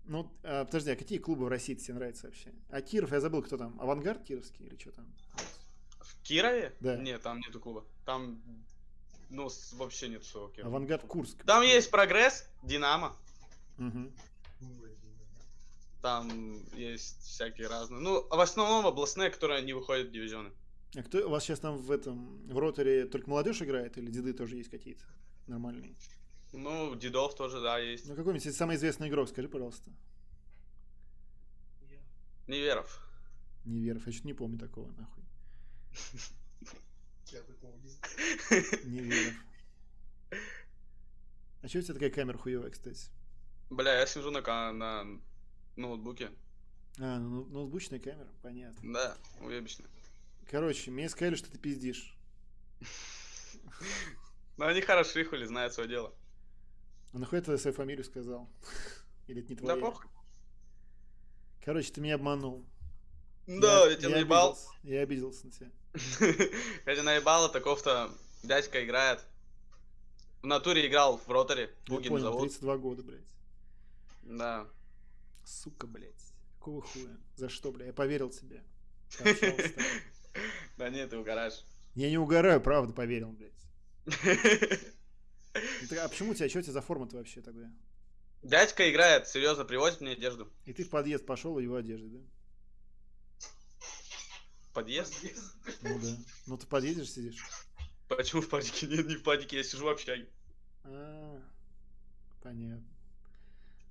Ну, а, подожди, а какие клубы в России тебе нравятся вообще? А Киров, я забыл, кто там? Авангард Кировский или что там? В Кирове? Да. Нет, там нету клуба. Там, ну, вообще нет Кирова. Авангард Курск. Там есть прогресс, Динамо. Мгм. Там есть всякие разные. Ну, в основном областные, которые не выходят в дивизионы. А кто у вас сейчас там в этом в роторе только молодежь играет или деды тоже есть какие-то нормальные? Ну, Дедов тоже, да, есть. Ну какой-нибудь самый известный игрок, скажи, пожалуйста. Неверов. Неверов, я что-то не помню такого, нахуй. [LAUGHS] Неверов. [LAUGHS] А что у тебя такая камера хуевая, кстати? Бля, я сижу на, на ноутбуке. А, ну, ноутбучная камера, понятно. Да, уебищно. Короче, мне сказали, что ты пиздишь. Но они хороши, хули, знают свое дело. А нахуй ты свою фамилию сказал? [LAUGHS] Или это не твоя? Да похуй. Короче, ты меня обманул. Да, я тебя наебал. обиделся. Я обиделся на тебя. [LAUGHS] Я тебя наебал, таков-то дядька играет. В натуре играл в роторе. Я Бугин понял, зовут. 32 года, блядь. Да. Сука, блядь. Какого хуя? За что, бля? Я поверил тебе. [LAUGHS] Да нет, ты угораешь. Я не угораю, правда, поверил, блядь. [LAUGHS] Ну А почему у тебя, что у тебя за форма-то вообще тогда? Дядька играет, серьезно, привозит мне одежду. И ты в подъезд пошел его одежде, да? Подъезд? Ну да. Ну ты же сидишь. Почему в падике? Нет, не в падике, я сижу в общаге. А, понятно.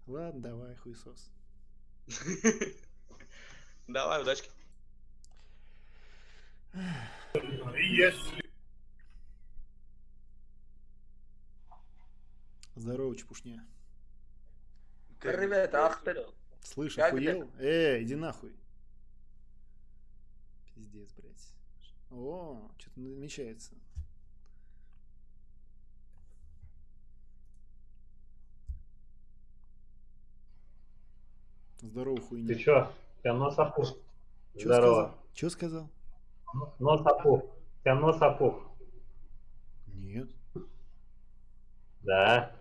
Ладно, давай, хуесос. [LAUGHS] Давай, удачки. Здорово, чепушня. Привет, ах ты. Слышь, охуел? Эй, иди нахуй. Пиздец, блядь. О, что-то намечается. Здорово, хуйня. Ты чё? Тебя нос опух. Чё Здорово. сказал? Чё сказал? Нос опух. У тебя нос опух. Нет. Да.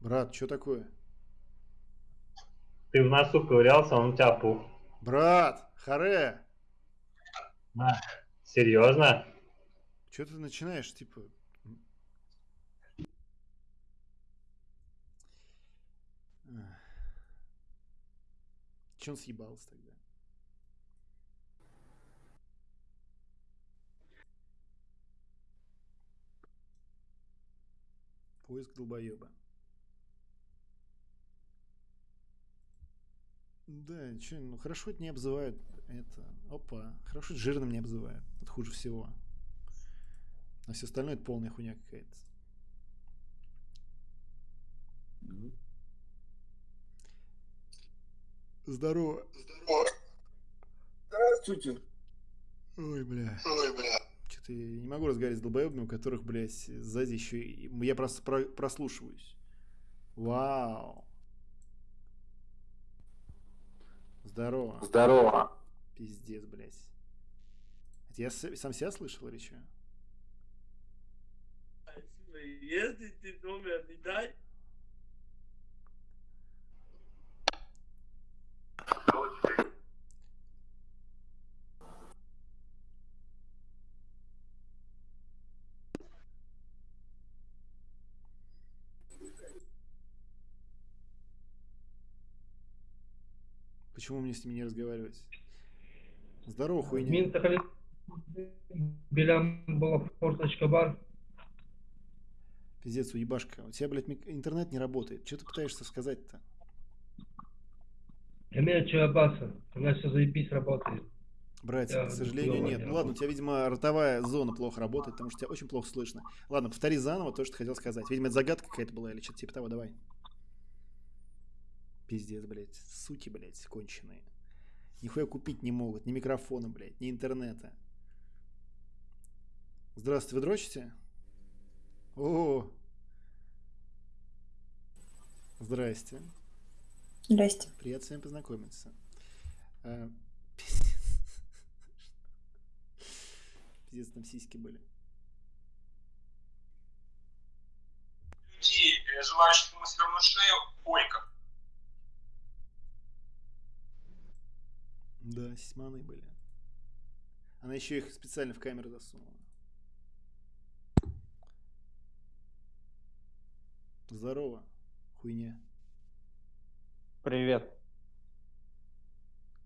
Брат, что такое? Ты в носу ковырялся, он у тебя опух. Брат, харе! Серьезно? Что ты начинаешь, типа... Че он съебался тогда? Поиск долбоеба. Да, че, ну хорошо это не обзывают. Это. Опа. Хорошо жирным не обзывают. Это хуже всего. А все остальное это полная хуйня какая-то. Здорово. Здравствуйте. Ой, бля. Ой, бля. Что-то я не могу разговаривать с долбоебами, у которых, блядь, сзади еще... и- Я просто про- прослушиваюсь. Вау. Здорово. Здорово. Пиздец, блядь. Это я сам себя слышал или что? Если ты номер не дай, Почему мне с ними не разговаривать? Здорово, хуйня. Мин Тахалит Белям была форточка бар. Пиздец, уебашка. У тебя, блядь, интернет не работает. Что ты пытаешься сказать-то? Эмея Чуабаса. У нас все заебись работает. Братик, Я к сожалению, нет. не Ну ладно, у тебя, видимо, ротовая зона плохо работает, потому что тебя очень плохо слышно. Ладно, повтори заново то, что ты хотел сказать. Видимо, это загадка какая-то была или что-то типа того, давай. Пиздец, блядь. Суки, блядь, конченые. Нихуя купить не могут. Ни микрофона, блядь, ни интернета. Здравствуйте, вы дрочите? О, Здрасте. Здрасте. Приятно с вами познакомиться. А, Пиздец, там сиськи были. людей, э, желающих ему свернуть шею, койка. Да, сисьманы были. Она еще их специально в камеру засунула. Здорово, хуйня. Привет.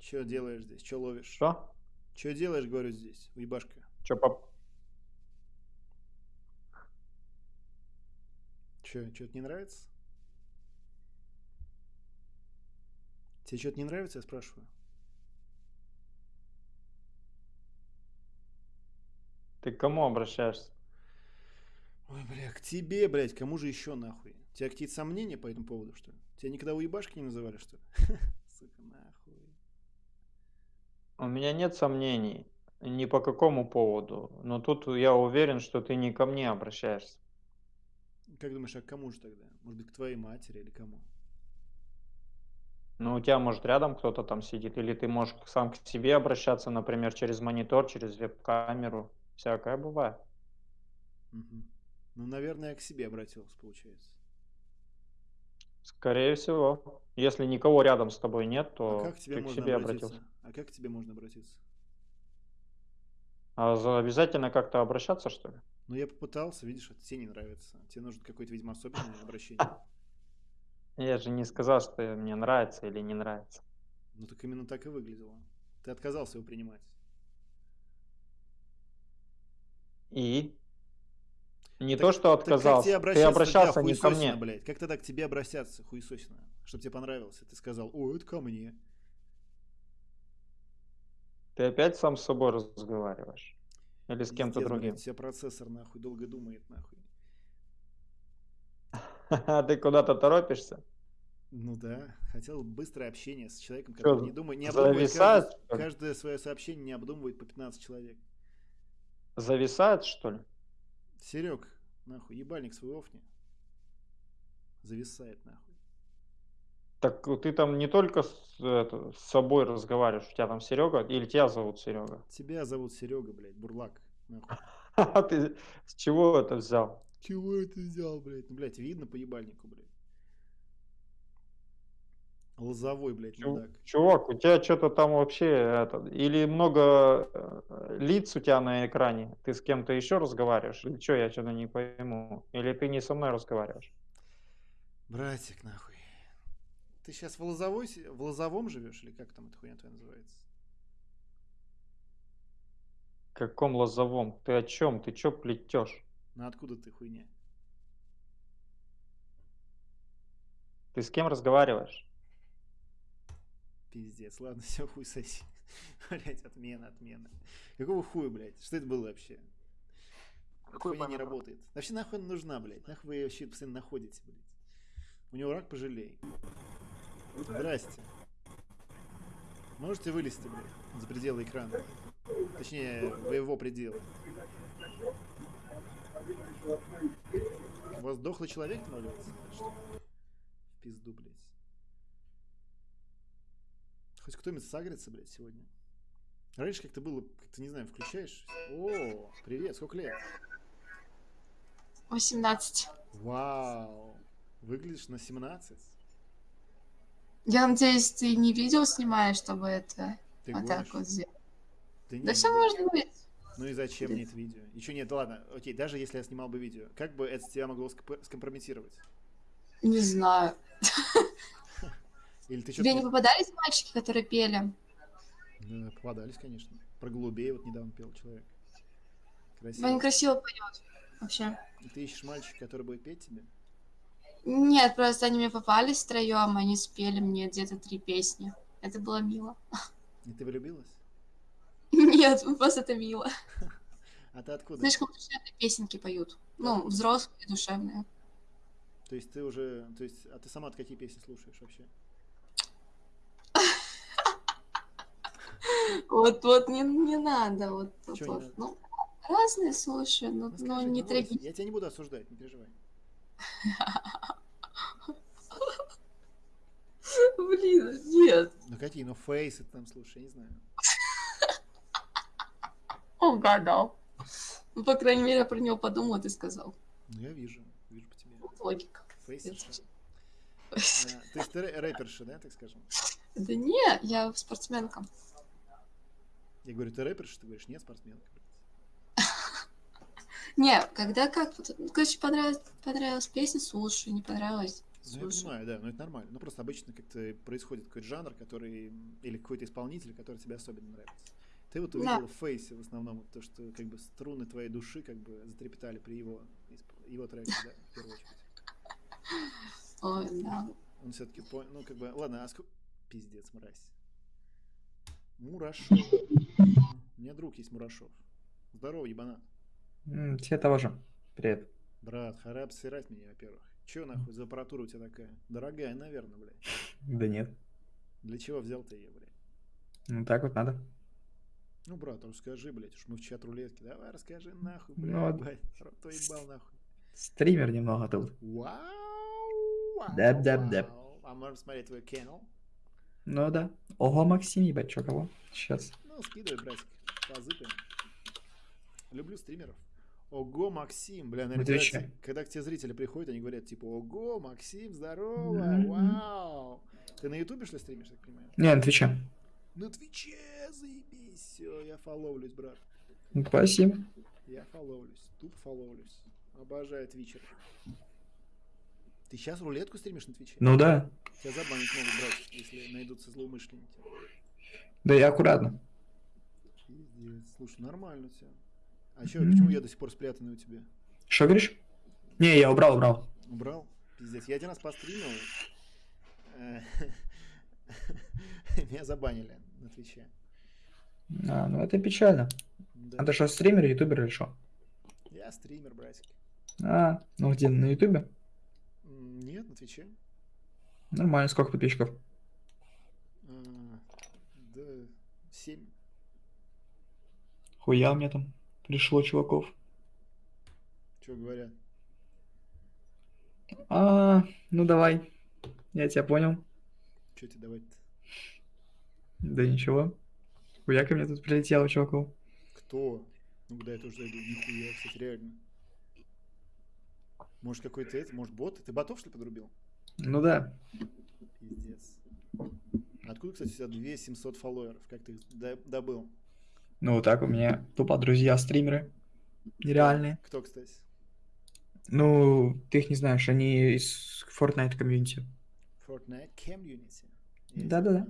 Че делаешь здесь? Че ловишь? Что? Че делаешь, говорю, здесь, уебашка? Че, пап? Че, что-то не нравится? Тебе что-то не нравится, я спрашиваю? Ты к кому обращаешься? Ой, бля, к тебе, блядь, кому же еще нахуй? У тебя какие-то сомнения по этому поводу, что ли? Тебя никогда уебашки не называли, что ли? [LAUGHS] Сука, нахуй. У меня нет сомнений ни по какому поводу, но тут я уверен, что ты не ко мне обращаешься. Как думаешь, а к кому же тогда? Может быть, к твоей матери или кому? Ну, у тебя, может, рядом кто-то там сидит, или ты можешь сам к себе обращаться, например, через монитор, через веб-камеру. Всякое бывает. Мгм. Ну, наверное, я к себе обратился, получается. Скорее всего. Если никого рядом с тобой нет, А то как к тебе ты к себе обратиться? обратился. А как к тебе можно обратиться? А за- обязательно как-то обращаться, что ли? Ну, я попытался, видишь, это тебе не нравится. Тебе нужно какое-то, видимо, особенное обращение. [LAUGHS] Я же не сказал, что мне нравится или не нравится. Ну, так именно так и выглядело. Ты отказался его принимать. И? Не Так- то, что так как отказался, ты обращался не ко мне. блядь? Как тогда к тебе обращаться, хуесосина? Чтобы тебе понравился. Ты сказал, о, это ко мне. Ты опять сам с собой разговариваешь? Или с кем-то другим? блядь, тебя процессор, нахуй, долго думает, нахуй. [LAUGHS] Ты куда-то торопишься? Ну да, хотел быстрое общение с человеком, который не думает, не обдумывает каждое, что каждое свое сообщение не обдумывает по 15 человек. Зависает, что ли? Серег, нахуй, ебальник свой офни. Зависает, нахуй. Так ты там не только с, это, с собой разговариваешь, у тебя там Серега, или тебя зовут Серега? Тебя зовут Серега, блядь, бурлак. [LAUGHS] А ты с чего это взял? Чего это взял, блядь? Ну, блядь, видно по ебальнику, блядь. Лозовой, блядь, мудак. Чувак, у тебя что-то там вообще это, или много э, лиц у тебя на экране, ты с кем-то еще разговариваешь, или что, я что-то не пойму, или ты не со мной разговариваешь? Братик, нахуй. Ты сейчас в, Лозовой, в Лозовом живешь, или как там эта хуйня твоя называется? каком лозовом? Ты о чем? Ты что плетешь? Ну откуда ты хуйня? Ты с кем разговариваешь? Пиздец, ладно, [LAUGHS] все, хуй соси. Блять, отмена, отмена. Какого хуя, блядь? Что это было вообще? Какой хуйня не работает. Вообще нахуй она нужна, блядь? Нахуй вы ее вообще постоянно находите, блядь? У него рак пожалей. Здрасте. Можете вылезти, блядь, за пределы экрана? Точнее, в его пределы. У вас дохлый человек навалился? В пизду, блядь. Хоть кто-нибудь сагрится, блядь, сегодня. Раньше как-то было, как-то, не знаю, включаешь. О, привет, сколько лет? 18. Вау. Выглядишь на 17. Я надеюсь, ты не видео снимаешь, чтобы это Ты вот гонишь? так вот сделать. Да, Да все ну, может быть. Ну и зачем мне это видео? Еще нет, ладно, окей, даже если я снимал бы видео, как бы это тебя могло скомп- скомпрометировать? Не знаю. [LAUGHS] Или ты Тебе не попадались мальчики, которые пели? Да, попадались, конечно. Про голубей вот недавно пел человек. Красиво. Он красиво поет. Вообще. И ты ищешь мальчика, который будет петь тебе? Нет, просто они мне попались втроем, они спели мне где-то три песни. Это было мило. И ты влюбилась? Нет, [LAUGHS] просто это мило. [LAUGHS] А ты откуда? Слишком душевные песенки поют. Ну, взрослые душевные. То есть ты уже... То есть, а ты сама какие песни слушаешь вообще? [LAUGHS] Вот, вот, не, не надо, вот, вот, не вот. надо? Ну, разные слушаю, но, Ну, но скажи, не бойся. трагедия. Я тебя не буду осуждать, не переживай. [LAUGHS] Блин, нет. Ну какие? Ну фейсы там слушай, я не знаю. Угадал. Ну, по крайней мере, я про него подумал, ты сказал. Ну я вижу, вижу по тебе. Логика. Фейсерша. А, то есть ты рэ- рэперша, да, так скажем? Да не, я спортсменка. Я говорю, ты рэперша, ты говоришь, нет, спортсменка. Не, когда как, короче, понравилась, понравилась песня, слушаю, не понравилась, Ну, я понимаю, да, но это нормально. Ну, просто обычно как-то происходит какой-то жанр, который... Или какой-то исполнитель, который тебе особенно нравится. Ты вот Да. увидела в фейсе в основном то, что как бы струны твоей души как бы затрепетали при его, его треке, да, в первую очередь. Ой, да. Он все-таки понял, ну, как бы, ладно, а сколько... Пиздец, мразь. Мурашов. У меня друг есть Мурашов. Здорово, ебанат. М, Тебе того же. Привет. Брат, харап сырать меня, во-первых. Че нахуй за аппаратура у тебя такая? Дорогая, наверное, блядь. Да нет. Для чего взял ты ее, блядь? Ну так вот надо. Ну, брат, расскажи, блядь, уж мы в чат рулетки. Давай расскажи нахуй, Ну, блядь, вот. блядь. Твой ебал нахуй. Стример немного тут. Вау, вау, Даб-даб-даб. вау. А можно смотреть твой канал? Ну да. Ого, Максим, ебать, чё кого? Сейчас. Ну, скидывай, братик, позыпаем. Люблю стримеров. Ого, Максим, бля, наверное, На когда, когда к тебе зрители приходят, они говорят, типа, ого, Максим, здорово, Мгм. вау. Ты на ютубе, что ли, стримишь, так понимаю? Не, на Твиче. На Твиче, заебись, все, я фоловлюсь, брат. Спасибо. Я фоловлюсь, тупо фоловлюсь. Обожаю твичер. Ты сейчас рулетку стримишь на Твиче? Ну да. Тебя забанить могут, брат, если найдутся злоумышленники. Да я аккуратно. Слушай, нормально тебя. А чё, Мгм. почему я до сих пор спрятанный у тебя? Что говоришь? Не, я убрал, убрал. Убрал? Пиздец. Я один раз постримил. э, [LAUGHS] Меня забанили на Твиче. А, ну это печально. Да. А ты что, стример, ютубер или что? Я стример, братик. А, ну где, на ютубе? Нет, на Твиче. Нормально, сколько подписчиков? А, Да, 7. Хуя меня там пришло чуваков. Что говорят? А, ну давай. Я тебя понял. Что тебе давать-то? Да ничего. Хуя ко мне тут прилетело чуваков. Кто? Ну, куда я тоже зайду? Нихуя, кстати, реально. Может, какой-то это, может, бот? Ты ботов, что ли, подрубил? Ну да. Пиздец. Откуда, кстати, у тебя 2700 фолловеров? Как ты их до- добыл? Ну вот так у меня тупо друзья стримеры. Нереальные. Кто, кстати? Ну, ты их не знаешь, они из Fortnite комьюнити. Fortnite тебя Да-да-да.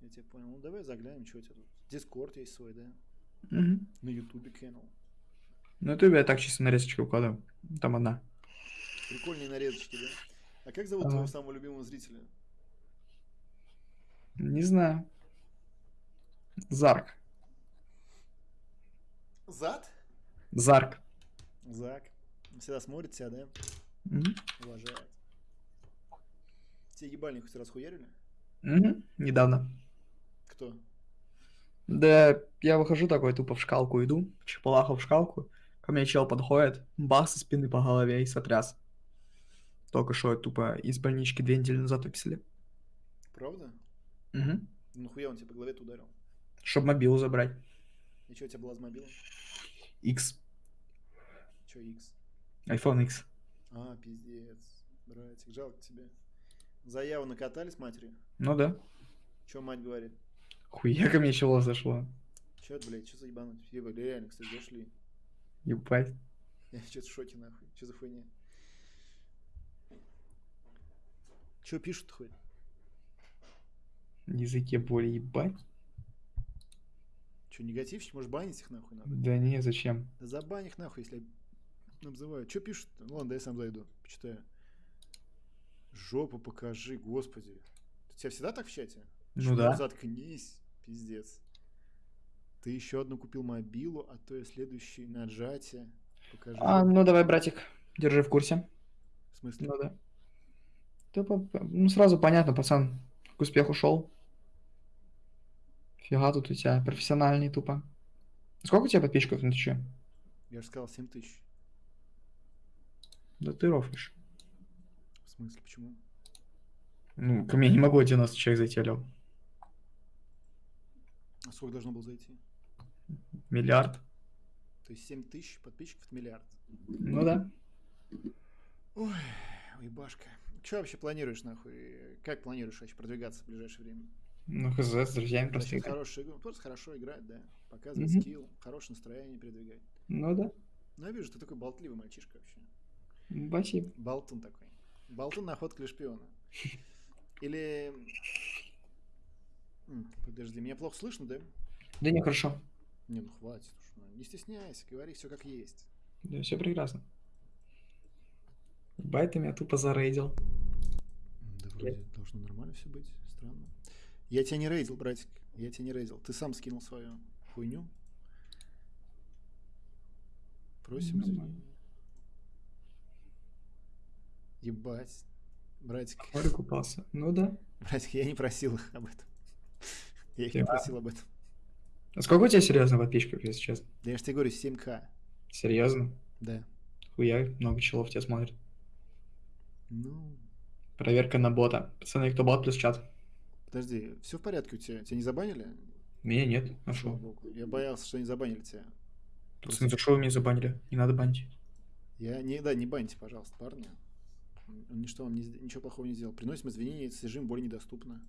Я тебя понял. Ну, давай заглянем, что у тебя тут. Дискорд есть свой, да? Мгм. На Ютубе канал. На ютубе я так чисто нарезочки укладываю. Там одна. Прикольные нарезочки, да? А как зовут Ага. твоего самого любимого зрителя? Не знаю. Зарк. Зад? Зарк. Зак. Всегда смотрит тебя, да? Мгм. Уважает. Тебе ебальник хоть раз хуярили? Мгм. Недавно. Кто? Да, я выхожу такой, тупо в шкалку иду, чепалаху в шкалку, ко мне чел подходит, бах со спины по голове и сотряс. Только что тупо из больнички две недели назад выписали. Правда? Угу. Ну нахуя он тебе по голове ударил? Чтоб мобилу забрать. И что у тебя была с мобилом? X. Че X? iPhone X. А, пиздец. Братик, жалко тебе. Заяву накатали с матерью? Ну да. Че мать говорит? Хуя ко мне чело зашло. Че это, блядь, что за ебануть? Еба, реально, кстати, зашли. Ебать. Я что-то в шоке, нахуй. Че за хуйня? Че пишут хоть? Языке боли ебать. Че, негативщик? Может, банить их нахуй надо? Да не, зачем? Да забань их нахуй, если обзывают. Че пишут? Ну ладно, да я сам зайду, почитаю. Жопу покажи, господи. У тебя всегда так в чате? Ну Шмур, да. Заткнись, пиздец. Ты еще одну купил мобилу, а то и следующий нажатие. Покажи. А, ну давай, братик, держи в курсе. В смысле? Ну да. Тупо, ну сразу понятно, пацан, к успеху шел. Фига тут у тебя профессиональный тупо. Сколько у тебя подписчиков на Твиче? Я же сказал 7 тысяч. Да ты рофлишь. В смысле, почему? Ну, ко мне не могло 90 человек зайти, алло. А сколько должно было зайти? Миллиард. То есть 7 тысяч подписчиков это миллиард. Ну да. Ой, уебашка. Че вообще планируешь, нахуй? Как планируешь вообще продвигаться в ближайшее время? Ну, хз, с друзьями просто играть. игру? Просто хорошо играть, да. Показывать Мгм. скилл, хорошее настроение передвигать. Ну да. Ну, я вижу, ты такой болтливый мальчишка вообще. Спасибо. Болтун такой. Болтун находка для шпиона. Или... Подожди, меня плохо слышно, да? Да не, хорошо. Не, ну хватит уж. ну, Не стесняйся, говори все как есть. Да, все прекрасно. Бай, ты меня тупо зарейдил. Да вроде должно нормально все быть. Странно. Я тебя не рейдил, братик. Я тебя не рейдил. Ты сам скинул свою хуйню. Просим извинения. Ебать. Братик. Море купался. Ну да. Братик, я не просил их об этом. Я их не просил об этом. А сколько у тебя серьезно подписчиков, если честно? Да я же тебе говорю, 7к. Серьезно? Да. Хуя, много челов тебя смотрит. Ну, Проверка на бота. Пацаны, кто бот плюс чат? подожди, все в порядке у тебя? Тебя не забанили? Меня нет. А богу. Я боялся, что не забанили тебя. Пацаны, за что вы меня забанили? Не надо банить. Я не, да, не баньте, пожалуйста, парня. Он ничто вам не, ничего плохого не сделал. Приносим извинения, содержим более недоступно.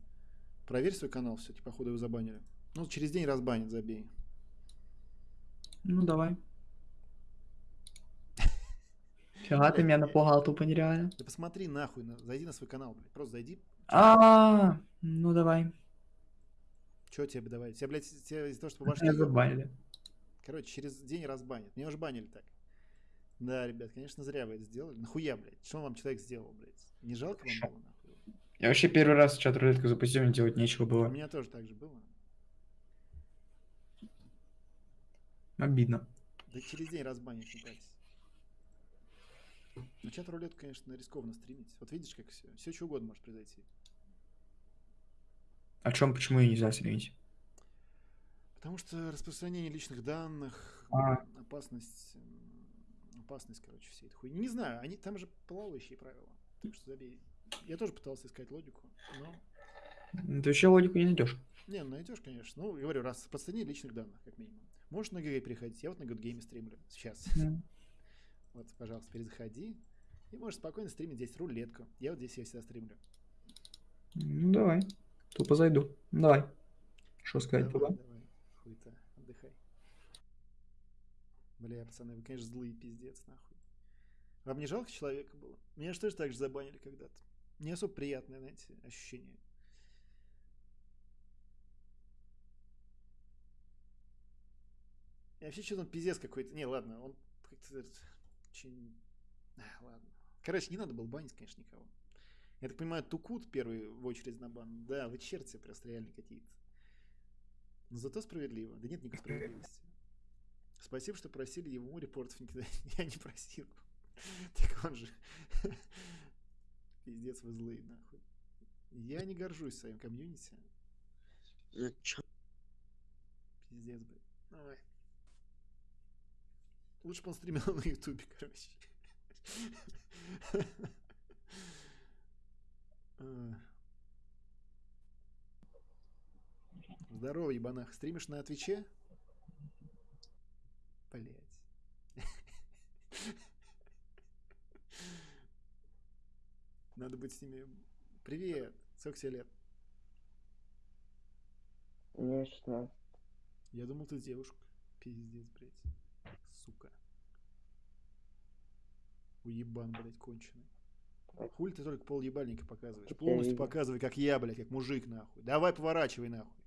Проверь свой канал все-таки, походу его забанили. Ну, через день разбанят, забей. Ну давай. Фига ты меня напугал тупо нереально. Да посмотри нахуй, на- зайди на свой канал, блядь. Просто зайди. А, ну давай. Че тебе давай? Тебя, блядь, тебя из-за того, что по башке... Меня забанили. Короче, через день разбанят. Меня уже банили так. Да, ребят, конечно, зря вы это сделали. Нахуя, блядь? Что вам человек сделал, блядь? Не жалко вам было, нахуй? Я вообще первый раз чат рулетку запустил, мне делать нечего У было. меня тоже так же было. Обидно. Да через день разбанят, не парься. Ну, чат рулетку, конечно, рискованно стримить. Вот видишь, как все. Все что угодно может произойти. О чем, почему ее нельзя стримить? Потому что распространение личных данных, А. опасность, опасность, короче, всей этой хуйни. Не знаю, они там же плавающие правила. Так что забей. Я тоже пытался искать логику, но... Ты вообще логику не найдешь. Не, ну найдешь, конечно. Ну, говорю, раз распространение личных данных, как минимум. Можешь на ГГ приходить. Я вот на Гудгейме стримлю сейчас. Мгм. [LAUGHS] Вот, пожалуйста, перезаходи. И можешь спокойно стримить здесь рулетку. Я вот здесь я всегда стримлю. Ну давай. Тупо зайду. Давай. Что сказать Давай, туда? давай. Хуй-то, отдыхай. Бля, пацаны, вы, конечно, злые, пиздец, нахуй. Вам не жалко человека было? Меня же тоже так же забанили когда-то. Не особо приятное, знаете, ощущение. Вообще, что-то он пиздец какой-то. Не, ладно, он как-то очень... А, ладно. Короче, не надо было банить, конечно, никого. Я так понимаю, Тукут первый в очередь на бан. Да, вы черти просто реально какие-то. Но зато справедливо. Да нет никакой справедливости. Спасибо, что просили ему репортов кидать. [LAUGHS] Я не просил. Так он же... [LAUGHS] Пиздец, вы злые, нахуй. Я не горжусь своим комьюнити. Пиздец, блядь. Давай. Лучше бы он стримил [LAUGHS] на ютубе, короче. А. Здорово, ебанах. Стримишь на Твиче? Блять. Надо быть с ними... Привет! Сколько тебе лет? Мне 16. Я думал, ты девушка. Пиздец, блядь. Сука. Уебан, блядь, конченый. Хуй ты только пол ебальника показываешь. Полностью показывай, как я, блядь, как мужик, нахуй. Давай поворачивай, нахуй.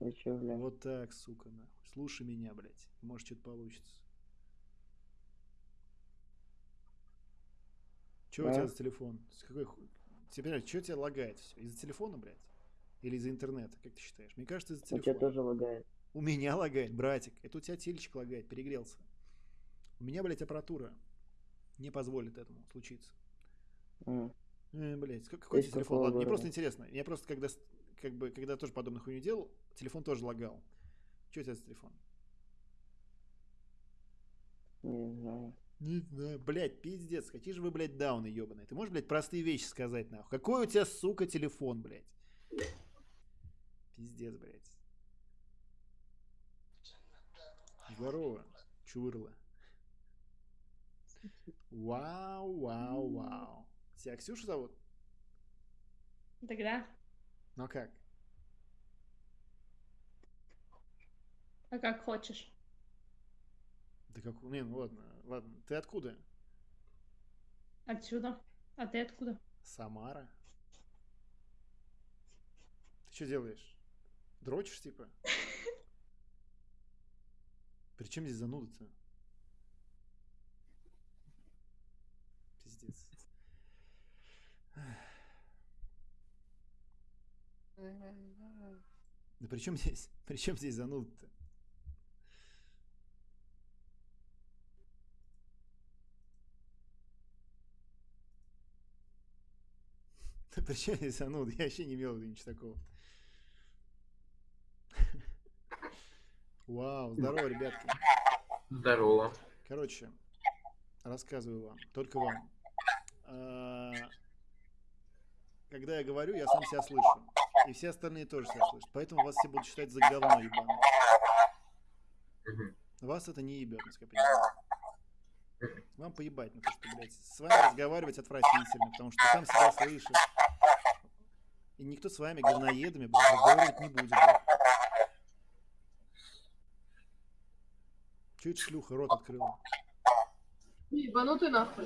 И чё, бля? Вот так, сука, нахуй. Слушай меня, блядь. Может, что-то получится. Че у Да. тебя за телефон? С какой хуй? Теперь, что тебя лагает все? Из-за телефона, блядь? Или из-за интернета, как ты считаешь? Мне кажется, из-за У тебя телефона. тоже лагает. У меня лагает, братик. Это у тебя телечек лагает, перегрелся. У меня, блядь, аппаратура не позволит этому случиться. М. Э, блядь, как- какой тебя телефон? Ладно, мне просто интересно. Я просто когда, как бы, когда тоже подобную хуйню делал, телефон тоже лагал. Что у тебя за телефон? Не знаю. Не знаю, блядь, пиздец, какие же вы, блядь, дауны ебаные. Ты можешь, блядь, простые вещи сказать, нахуй? Какой у тебя, сука, телефон, блядь? Пиздец, блядь. Здорово, чурла. Вау, вау, вау. Тебя Ксюша зовут? Тогда? Ну а как? А как хочешь. Да как, не, ну ладно, ладно. Ты откуда? Отсюда. А ты откуда? Самара. Ты что делаешь? Дрочишь, типа? [LAUGHS] Причем здесь зануда-то? Пиздец. Да при чем здесь? [LAUGHS] При чем здесь зануда-то? Причем здесь зануда? Я вообще не имел ничего такого. Вау, здорово, ребятки. Здорово. Короче, рассказываю вам, только вам. А, Когда я говорю, я сам себя слышу. И все остальные тоже себя слышат. Поэтому вас все будут считать за говно ебаное. Вас это не ебет, насколько я понимаю. Вам поебать на то, что, блядь, с вами разговаривать отвратительно, потому что сам себя слышишь. И никто с вами, говноедами, блядь, разговаривать не будет, блядь. Это шлюха рот открыла? Ебанутый нахуй.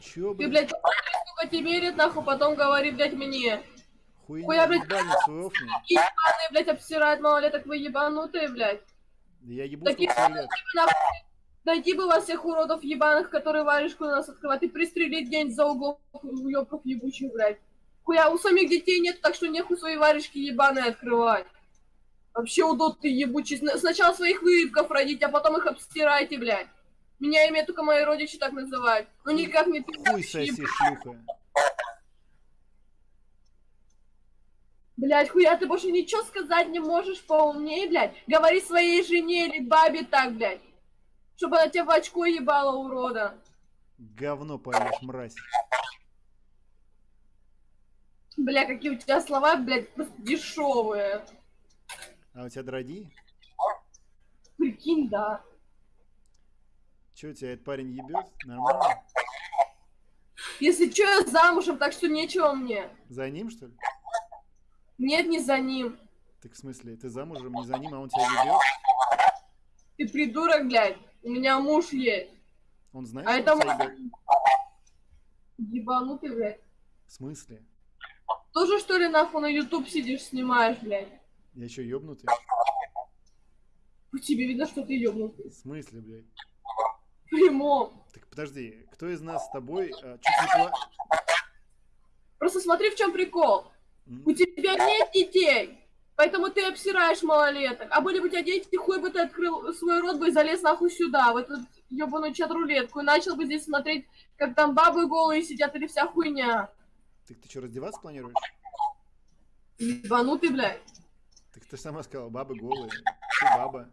Чё, Ты, блядь, блядь, посмотри, сколько тебе лет, нахуй, потом говори, блядь, мне. хуйня, Хуя, блядь, офни? ебаные, блядь, обсирают малолеток, вы ебанутые, блядь. Да я ебу тебе лет. нахуй, Найти бы вас всех уродов ебаных, которые варежку на нас открывают, и пристрелить день за углом уёбков ебучих, блядь. Хуя, у самих детей нет, так что нехуй свои варежки ебаные открывать. Вообще удот ты ебучий. Сна- Сначала своих вырывков родить, а потом их обстирайте, блядь. Меня имя только мои родичи так называют. Ну никак не ты. Хуй соси, шлюха. Блядь, хуя, ты больше ничего сказать не можешь поумнее, блядь. Говори своей жене или бабе так, блядь. Чтобы она тебя в очко ебала, урода. Говно поешь, мразь. Бля, какие у тебя слова, блядь, просто дешевые. А у тебя драги? Прикинь, да. Че у тебя этот парень ебет? Нормально? Если что, я замужем, так что нечего мне. За ним, что ли? Нет, не за ним. Так в смысле, ты замужем не за ним, а он тебя ебет? Ты придурок, блядь. У меня муж есть. Он знает, А что это тебя ебет? Ебанутый, блядь. В смысле? Тоже, что ли, нахуй на YouTube сидишь, снимаешь, блядь? Я что, ебнутый? По тебе видно, что ты ёбнутый. В смысле, блядь? Прямом. Так подожди, кто из нас с тобой а, чуть не пла... Просто смотри, в чем прикол. У тебя нет детей. Поэтому ты обсираешь малолеток. А были бы у тебя дети, хуй бы ты открыл свой рот бы и залез нахуй сюда, в эту ебаную чат-рулетку, и начал бы здесь смотреть, как там бабы голые сидят или вся хуйня. Так ты что, раздеваться планируешь? Ебанутый, блядь. Так ты сама сказала, бабы голые. Ты баба.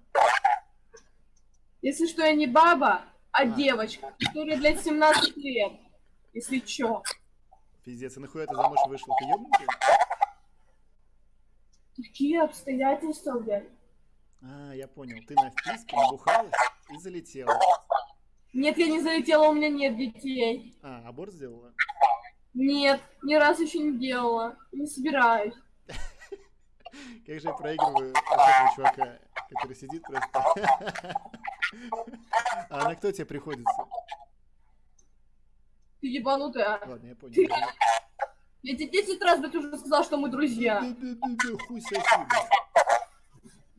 Если что, я не баба, а девочка, которой, блядь, 17 лет. Если чё. Пиздец, и нахуя ты замуж вышла? Ты ебнутый? Какие обстоятельства, блядь. А, я понял. Ты на вписке набухалась и залетела. Нет, я не залетела, у меня нет детей. А, аборт сделала? Нет, ни разу еще не делала. Не собираюсь. [LAUGHS] Как же я проигрываю этого чувака, который сидит просто. [LAUGHS] А на кто тебе приходится? Ты ебанутая. Ладно, я понял. Ты- Я тебе 10 раз, блядь, уже сказал, что мы друзья. Хуй соси.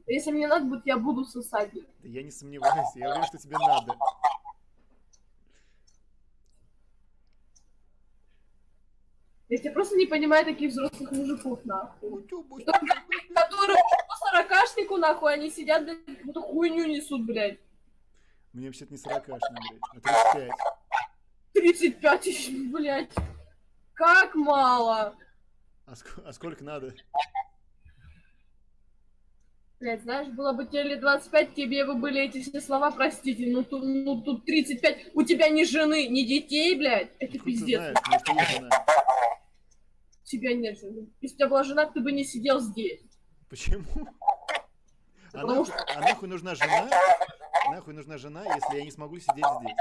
Если мне надо будет, я буду сосать. Да я не сомневаюсь, я уверен, что тебе надо. Я тебя просто не понимаю таких взрослых мужиков, нахуй. Которые по сорокашнику, нахуй, они сидят, блядь, какую-то хуйню несут, блядь. Мне вообще-то не сорокашный, блядь, а 35. 35 тысяч, блядь. Как мало. А, ск- а сколько надо? Блядь, знаешь, было бы тебе лет 25, тебе бы были эти все слова, простите, ну тут, ну тут 35, у тебя ни жены, ни детей, блядь, это ты пиздец. знаешь, может, жена. У тебя нет жены. Если бы у тебя была жена, ты бы не сидел здесь. Почему? А Потому нахуй, а нахуй нужна жена? Нахуй нужна жена, если я не смогу сидеть здесь?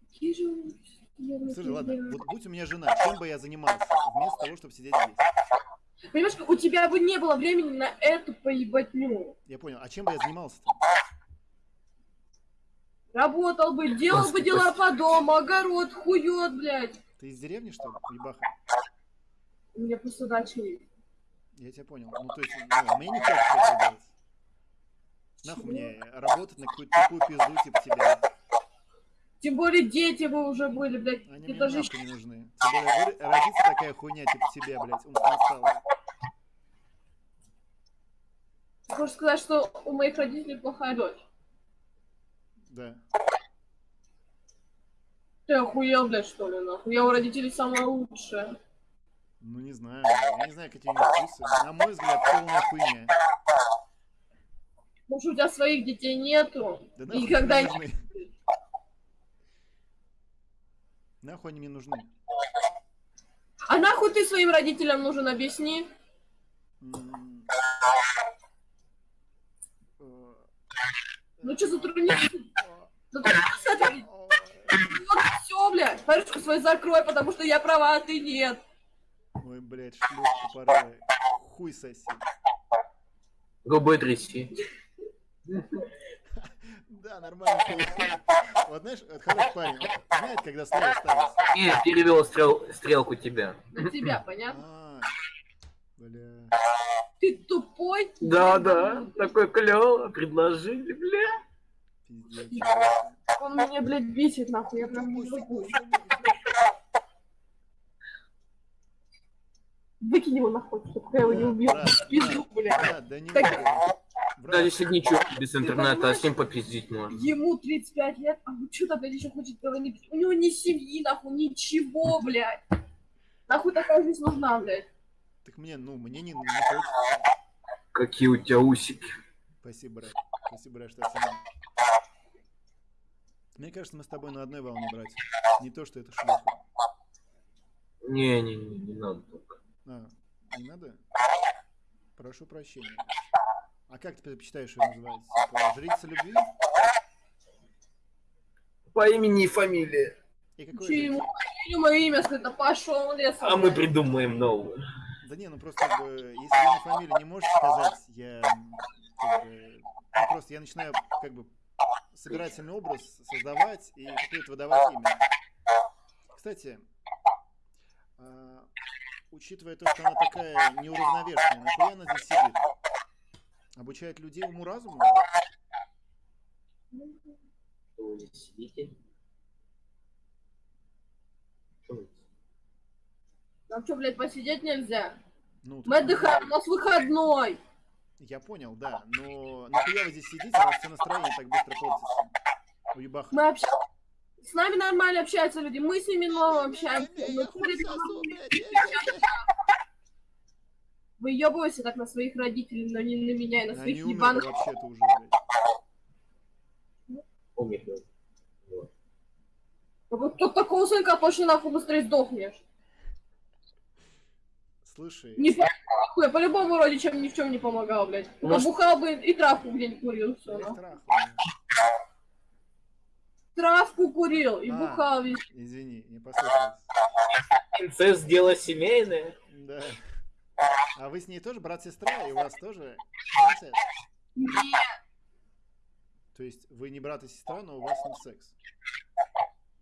Какие же Слушай, ладно, вот будь у меня жена, чем бы я занимался, вместо того, чтобы сидеть здесь? Понимаешь, у тебя бы не было времени на эту поебатню. Я понял, а чем бы я занимался-то? Работал бы, делал бы дела по дому, огород, хуёт, блядь. Ты из деревни, что ли, ебаха? У меня просто дача есть. Я тебя понял. Ну, то есть, ну, а мне не хочется это делать. Нахуй мне работать на какую-то такую пизду, типа тебя. Тем более дети бы уже были, блядь. Они мне Это же нахуй не нужны. Тем более, родится такая хуйня, типа тебя, блядь, умственно. Ты хочешь сказать, что у моих родителей плохая дочь? Да. Ты охуел, блядь, что ли, нахуй? Я у родителей самая лучшая. Ну не знаю, я не знаю, какие у них вкусы. На мой взгляд, полная хуйня. Может, у тебя своих детей нету? Да И нахуй когда они нужны? Нахуй они мне нужны? А нахуй ты своим родителям нужен, объясни? Э, Ну что затрудниться? Затрудниться ответить? Вот все, блядь. Парочку свою закрой, потому что я права, а ты нет. Ой, блядь, шлюшка порвай. Хуй соси. Губы тряси. Да, нормально. Вот знаешь, вот хороший парень, знает, когда слово ставить. И перевел стрел, стрелку тебя. На тебя, понятно? А, бля. Ты тупой? Да, да, такой клево, предложили, бля. Пиздец. Он меня, блядь, бесит, нахуй. Я прям. Выкинь его нахуй, чтобы я его не убил. [LAUGHS] Пизду, блядь. да не если ничего без интернета, а с ним попиздить можно. Ему 35 лет, а вы что-то, блядь, еще хочет говорить? У него ни семьи, нахуй, ничего, блядь. Нахуй такая жизнь нужна, блядь. Так мне, ну, мне не, не хочется. Какие у тебя усики. Спасибо, брат. Спасибо, брат, что оценил. Мне кажется, мы с тобой на одной волне, братья. Не то, что это шлюха. Не-не-не, не надо только. А, не надо? Прошу прощения. А как ты предпочитаешь ее называть? Типа, жрица любви? По имени и фамилии. И какое Че же- ему, ему мое имя да пошел лесом. А мы придумаем новое. Да не, ну просто как бы, если на фамилию не можете сказать, я как бы, ну просто я начинаю как бы собирательный образ создавать и какое-то выдавать имя. Кстати, а, учитывая то, что она такая неуравновешенная, нахуя она здесь сидит? Обучает людей уму-разуму? Что сидите? Что Нам что, блядь, посидеть нельзя? Ну, Мы отдыхаем, у нас выходной. Я понял, да, но нахуя вы здесь сидите, раз все настроение так быстро портится? Уебаха. Мы общаемся. С нами нормально общаются люди, мы с ними новым общаемся. Мы Выебывайся так на своих родителей, но не на меня и на Они своих умерли ебаных. вообще-то уже, блядь. Умер. Вот тут такого сынка точно нахуй быстрее сдохнешь. Слушай, Не я по-любому родичам ни в чем не помогал, блядь. Может- бухал бы и травку где-нибудь курил, все. Травку курил и А. бухал весь. извини, не послышалось. Инцест дело семейное. Да. А вы с ней тоже брат-сестра, и у вас тоже инцест? Нет, То есть вы не брат и сестра, но у вас не секс?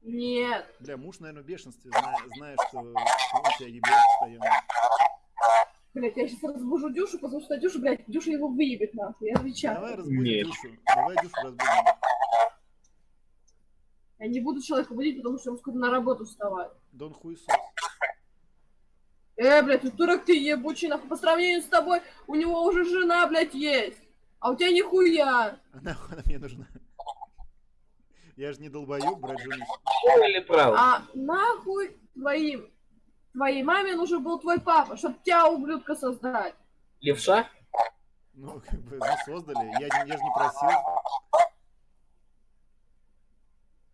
нет. Бля, муж, наверное, в бешенстве, зная, зная что он тебя ебет постоянно. Блядь, я сейчас разбужу Дюшу, потому что Дюша, блядь, Дюша его выебет нахуй, я отвечаю. Давай разбудим Нет. душу. Давай душу разбудим. Я не буду человека будить, потому что ему скоро на работу вставать. Дон Хуесос. Э, блядь, дурак ты ебучий, нахуй, по сравнению с тобой, у него уже жена, блядь, есть. А у тебя нихуя. А нахуй она мне нужна? Я же не долбоёб, брать жену. Или право? А нахуй твоим, твоей маме нужен был твой папа, чтоб тебя, ублюдка, создать. Левша? Ну, как бы, ну, создали. Я, я же не просил.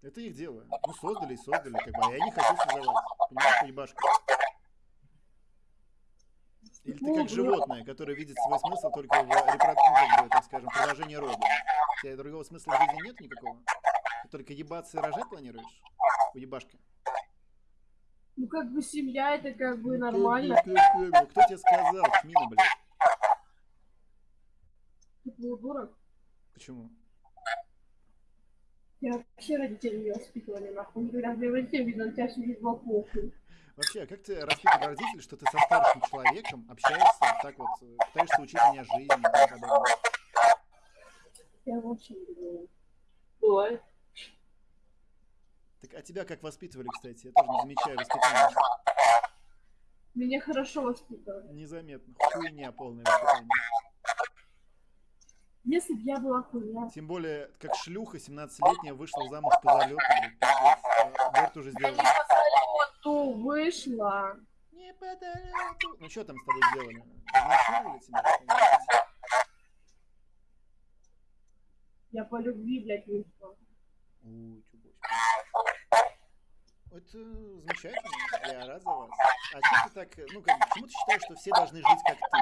Это их дело. Ну, создали и создали, как бы, а я не хочу создавать. Понимаешь, ебашка? Или ты как животное, которое видит свой смысл только в репрод... ну, как бы, так скажем, продолжении рода. У тебя другого смысла в жизни нет никакого? Ты только ебаться и рожать планируешь? Уебашка. Ну, как бы семья, это как бы Ну, нормально. как бы, как бы, Кто тебе сказал, Чмина, блядь? Ты был дурак. Почему? Я вообще родителей не воспитывали, нахуй. Говорят, мне родителям, видно, на тебя всю жизнь похуй. Вообще, а как ты распитывал родителей, что ты со старшим человеком общаешься, так вот, э, пытаешься учить меня жизни и тому подобное? Я вообще не говорю. Бывает. Так, а тебя как воспитывали, кстати? Я тоже не замечаю воспитания. Меня хорошо воспитывали. Незаметно. Хуйня полное воспитание. Если бы я была хуйня. Тем более, как шлюха 17-летняя вышла замуж по залету, блядь, пиздец. А, тоже Я не по залету вышла. Не по залету. Ну что там с тобой сделали? Изнасиловали тебя? Я по любви, блядь, вышла. Ой. Это замечательно, я рад за вас. А что ты так, ну как, почему ты считаешь, что все должны жить как ты?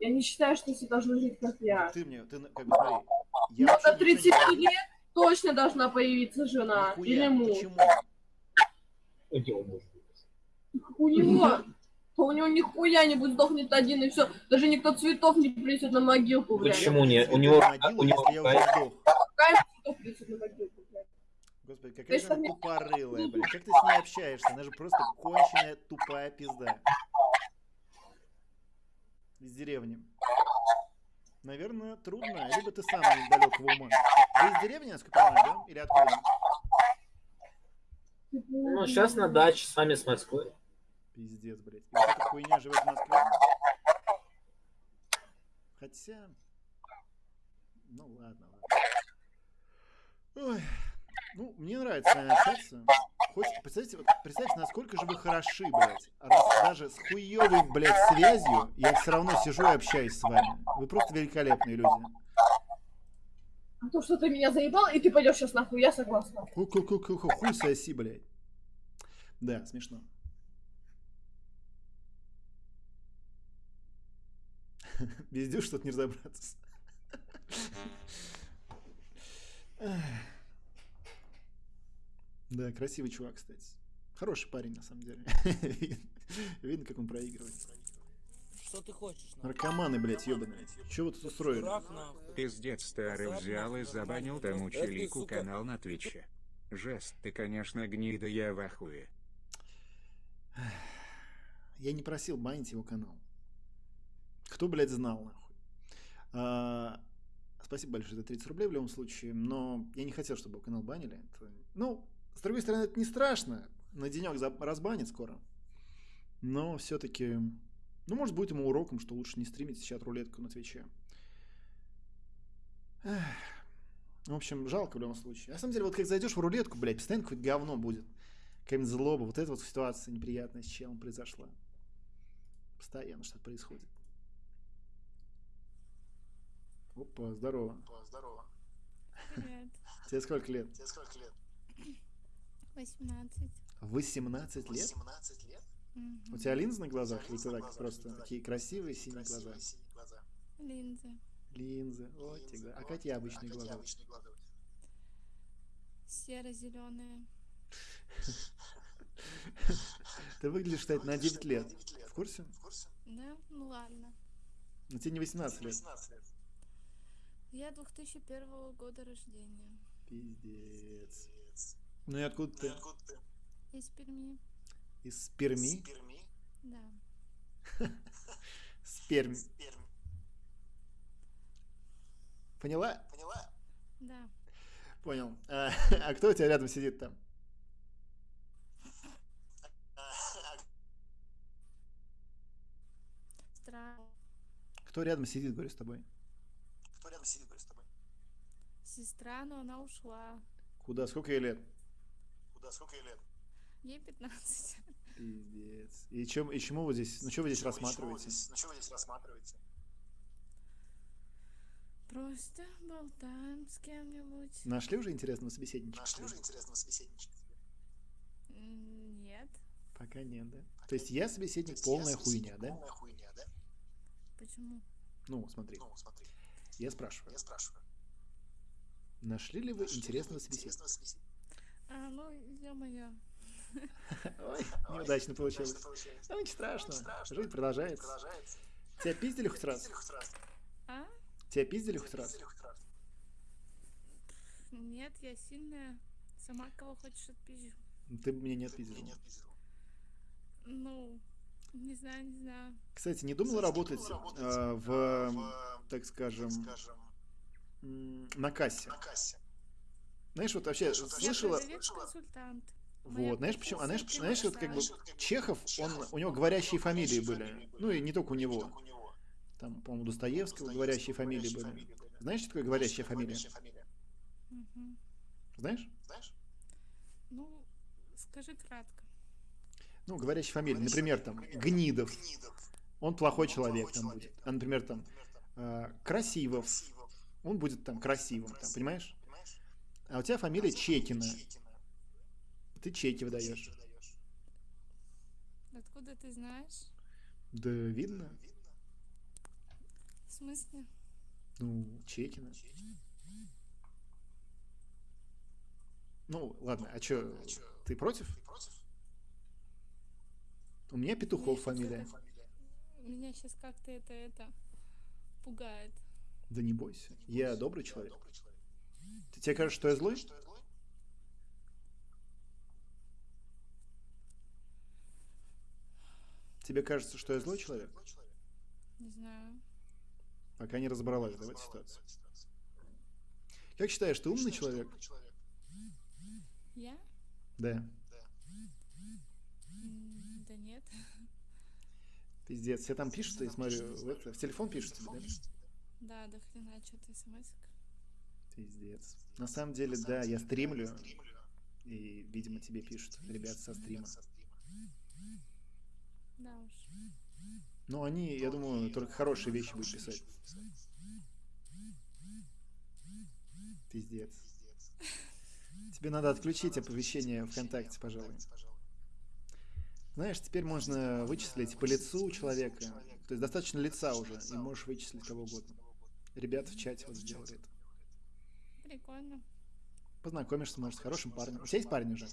Я не считаю, что все должны жить, как я. Ты мне, ты на- как бы смотри, я Но до 30 ничего не лет точно должна появиться жена Нихуя, или муж. Почему? У него, у него нихуя не будет сдохнет один и все. Даже никто цветов не принесет на могилку, блядь. Почему не? У него, Могилу, у него если я уже сдох. Какая цветов принесет на могилку, блядь? Господи, какая же она тупорылая, блядь. Как ты с ней общаешься? Она же просто конченая тупая пизда. Из деревни. Наверное, трудно, либо ты сам недалекого ума. Вы из деревни, насколько я понимаю, да? Или откуда? Ну, сейчас на даче, с вами с Москвы. Пиздец, блядь. И вот эта хуйня живет в Москве. Хотя... Ну ладно, ладно. Ой. Ну, мне нравится с вами общаться. Хоть, представьте, вот, представьте, насколько же вы хороши, блядь. Раз даже с хуёвой, блядь, связью я все равно сижу и общаюсь с вами. Вы просто великолепные люди. А то, что ты меня заебал, и ты пойдешь сейчас нахуй, я согласна. Ку-ку-ку-ку, хуй соси, блядь. Да, смешно. [LAUGHS] Везде что-то не разобраться. Да, красивый чувак, кстати. Хороший парень, на самом деле. [LAUGHS] Видно- как он проигрывает. Что ты хочешь? нахуй? Наркоманы, блядь, ебаные. Чего вы тут устроили? Пиздец старый взял и забанил тому челику канал на Твиче. Жест, ты, конечно, гнида, я в ахуе. Я не просил банить его канал. Кто, блядь, знал, нахуй. А, спасибо большое за 30 рублей в любом случае, но я не хотел, чтобы канал банили. Это- ну, с другой стороны, это не страшно. На денек разбанит скоро. Но все-таки, ну, может, будет ему уроком, что лучше не стримить сейчас рулетку на Твиче. В общем, жалко в любом случае. На самом деле, вот как зайдешь в рулетку, блядь, постоянно какое-то говно будет. Какая-нибудь злоба. Вот эта вот ситуация неприятная с челом произошла. Постоянно что-то происходит. Опа, здорово. Здорово. Привет. Тебе сколько лет? Тебе сколько лет? 18. 18 лет? 18 лет? У тебя линзы на глазах или ты так просто такие красивые синие глаза? Красивые синие глаза. Линзы. Линзы. Вот тебе. А какие обычные А глаза? обычные глаза у тебя? Серо-зеленые. [LAUGHS] Ты выглядишь, кстати, на 9 лет. В курсе? Да? Ну ладно. Но тебе не 18 лет. 18 лет. Я 2001 года рождения. Пиздец. Ну и откуда ты? Откуда ты? Из Перми. Из Перми? Перми? Да. С Перми. Перми. Поняла? Поняла? Да. Понял. А, а кто у тебя рядом сидит там? Странно. Кто рядом сидит, говорю, с тобой? Рядом сидит, говорю, с тобой? Сестра, но она ушла. Куда? Сколько ей лет? Куда? Сколько ей лет? Ей 15. Пиздец. И, чем, и чему вы здесь, ну что вы здесь вы рассматриваете? здесь- Ну что вы здесь рассматриваете? Просто болтаем с кем-нибудь. Нашли уже интересного собеседника? Нашли уже интересного собеседничка? Нет. Пока нет, да? То есть я То собеседник есть полная я собеседник хуйня, да? Полная хуйня, да? Почему? Ну, смотри. Ну, смотри. Я спрашиваю. Я спрашиваю. Нашли ли вы Нашли ли интересного собеседника? А, ну, ё-моё. [LAUGHS] Ой, неудачно получилось. Ну, ничего страшного. Страшного. Жизнь продолжается. Тебя пиздили хоть раз? А? Тебя пиздили хоть раз? Нет, я сильная. Сама кого хочешь отпизжу. Ты бы меня не отпиздил. Ну, не знаю, не знаю. Кстати, не думал Кстати, не работать думал работать, а, в, в, так скажем, скажем, м, на кассе? на кассе. Знаешь, вот вообще вообще слышала... Продавец-консультант. Моя Вот, знаешь, почему? А знаешь, знаешь, вот как бы Знаешь, вот как бы Чехов, он, у него говорящие фамилии были. Ну и не только у Не него. Там, по-моему, Достоевского говорящие фамилии были. Знаешь, что такое говорящая фамилия? Знаешь? Знаешь? Ну, скажи кратко. Ну, говорящая фамилия. Например, там, Гнидов. Он плохой человек там будет. А, например, там, э, Красивов. Он будет там красивым, там, понимаешь? А у тебя фамилия Чекина. Ты чеки выдаешь. Откуда ты знаешь? Да видно. В смысле? Ну, Чекина. Ну, ладно, а чё, ты против? У меня Петухов фамилия. Меня сейчас как-то это, это пугает. Да не бойся, я добрый человек. Ты тебе кажется, что я злой? Тебе кажется, что я злой человек? Не знаю. Пока не разобралась в этой ситуации. Как считаешь, ты умный человек? Я? Да. М, Да нет. Пиздец, все там пишут, я смотрю, в, в телефон пишут тебе, да? Да, до хрена что-то смс Пиздец. На самом деле, да, я стримлю, и, видимо, тебе пишут ребят со стрима. Да уж. Ну, они, я думаю, только хорошие вещи будут писать. Пиздец. [LAUGHS] Тебе надо отключить оповещение ВКонтакте, пожалуй. Знаешь, теперь можно вычислить по лицу человека. То есть достаточно лица уже, и можешь вычислить кого угодно. Ребята в чате вот сделали это. Прикольно. Познакомишься, может, с хорошим парнем. У тебя есть парень уже?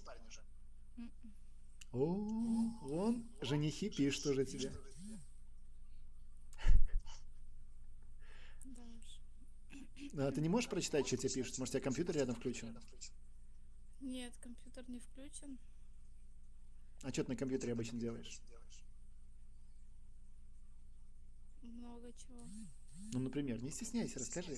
О, вон, женихи пишут уже тебе. А ты не можешь прочитать, что тебе пишут? Может, у тебя компьютер рядом включен? Нет, компьютер не включен. А что ты на компьютере обычно делаешь? Много чего. Ну, например, не стесняйся, расскажи.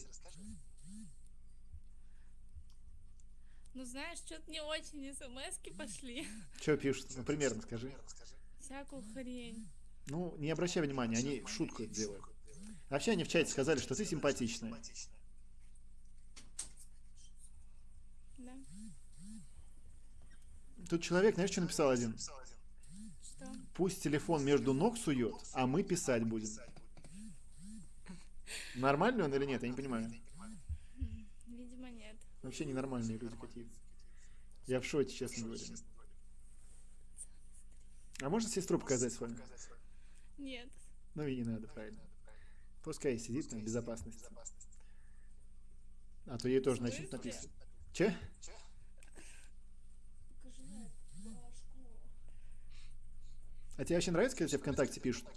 Ну знаешь, что-то не очень смс пошли. [LAUGHS] Что пишут? Ну, примерно скажи. Всякую хрень. Ну, не обращай внимания, они в шутку делают. Вообще они в чате сказали, что ты симпатичная. Да. Тут человек, знаешь, что написал один? Что? Пусть телефон между ног сует, а мы писать будем. Нормальный он или нет, я не понимаю. Видимо, нет. Вообще ненормальные люди какие-то. Я в шоке, честно говоря. А можно сестру показать с вами? Нет. Ну и не надо, правильно. Пускай сидит на безопасности. А то ей тоже начнут написывать. Че? А тебе вообще нравится, когда тебе ВКонтакте пишут?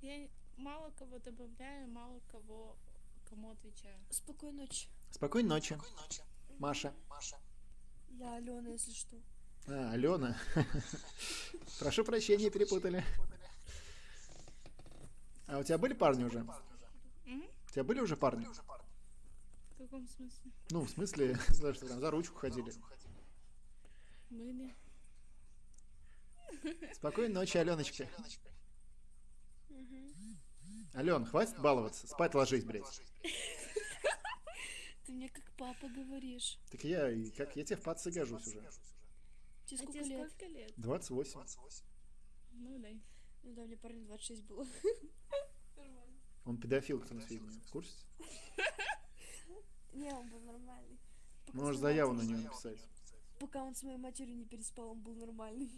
Я мало кого добавляю, мало кого кому отвечаю. Спокойной ночи. Спокойной ночи. Маша. Я Алена, если что. А, Алена. Прошу прощения, перепутали. А у тебя были парни уже? У тебя были уже парни? В каком смысле? Ну, в смысле, что там, за ручку ходили. Были. [LAUGHS] Спокойной ночи, Аленочка. Ален, хватит баловаться. Спать ложись, блядь. [LAUGHS] Ты мне как папа говоришь. Так я, и как я тебе в пацы гожусь уже. Тебе А сколько тебе лет? сколько лет? 28. Ну дай. Ну да, мне парень 26 было. [LAUGHS] Он педофил, кто на сведении. В курсе? Не, он был нормальный. Пока Можешь заяву на него написать. Пока он с моей матерью не переспал, он был нормальный.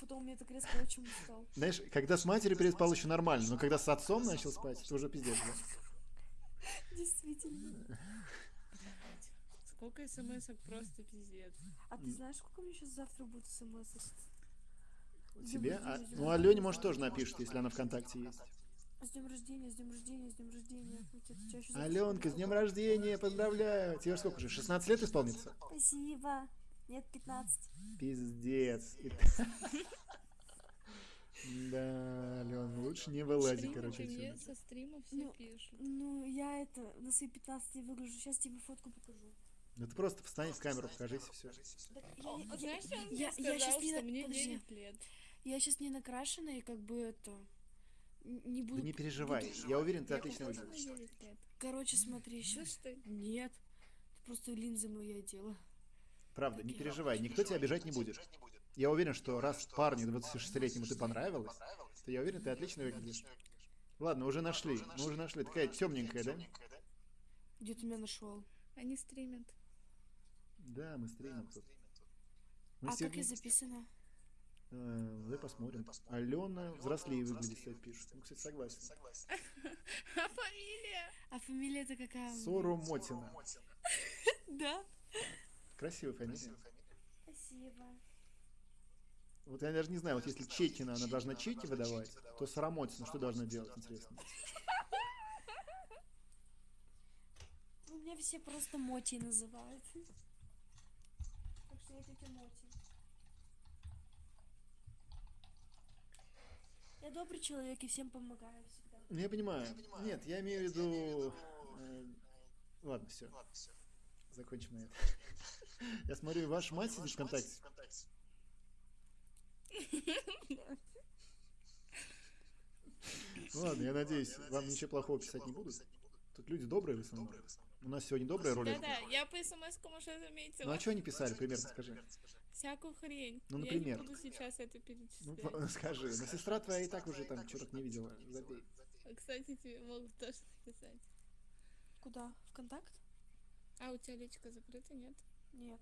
Потом мне так резко очень устал. Знаешь, когда с матерью переспал еще нормально, но когда с отцом начал спать, это уже пиздец? Действительно. Сколько смс просто пиздец. А ты знаешь, сколько мне сейчас завтра будет смс? Тебе? А, ну, Алене, может, тоже напишет, если она ВКонтакте есть. С днем рождения, с днем рождения, с днем рождения. Аленка, с днем рождения, поздравляю. Тебе сколько уже, 16 лет исполнится? Спасибо. Нет, 15. Пиздец. [LAUGHS] Да, Ален, лучше не вылазить, Стримы короче, мне со стрима все Ну, пишут. Ну, я это, на свои 15 выгляжу. Сейчас тебе фотку покажу. Ну ты просто встань в камеру, покажись, все. Я- знаешь, он мне я, я сказал, сейчас не что мне подожди. 9 лет. Я сейчас не накрашена и как бы это не буду. Да не переживай, буду- я уверен, ты Я отлично выглядишь. 9 лет. Короче, смотри, Что сейчас. ж ты? Нет. Это просто линзы мои одела. Правда, не переживай, никто тебя обижать не будет. Я уверен, что раз парню 26-летнему ты понравилась, то я уверен, ты отлично выглядишь. Ладно, уже нашли, мы уже нашли. Такая темненькая, да? Где ты меня нашел? Они стримят. Да, мы стримим тут. Мы А как я записана? Э, Давай посмотрим. Алена взрослее выглядит, кстати, пишет. Ну, кстати, согласен. А фамилия? [LAUGHS] А фамилия это какая? Сору Мотина. [LAUGHS] Да. Красивая фамилия. Спасибо. Вот я даже не знаю, вот если Чекина, она должна чеки выдавать, то Сарамотина что должна делать, интересно? Ну, Меня все просто Моти называют. Так что я тетя Моти. Я добрый человек и всем помогаю всегда. Ну, я понимаю. Нет, я имею в виду... э, Ладно, все. Закончим на это. Я смотрю, ваша мать сидит в ВКонтакте. Ну Ладно, я надеюсь, вам ничего плохого писать не будут. Тут люди добрые в основном. У нас сегодня добрая рулетка. Да-да, я по смс-кам уже заметила. Ну а что они писали, примерно скажи? Всякую хрень. Ну, Я например. не буду сейчас это Ну, перечислять. [LAUGHS] по- скажи, но сестра твоя и так уже там черток не видела. Забей. Кстати, тебе могут тоже написать. Куда? ВКонтакт? А у тебя личка закрыта, нет? Нет.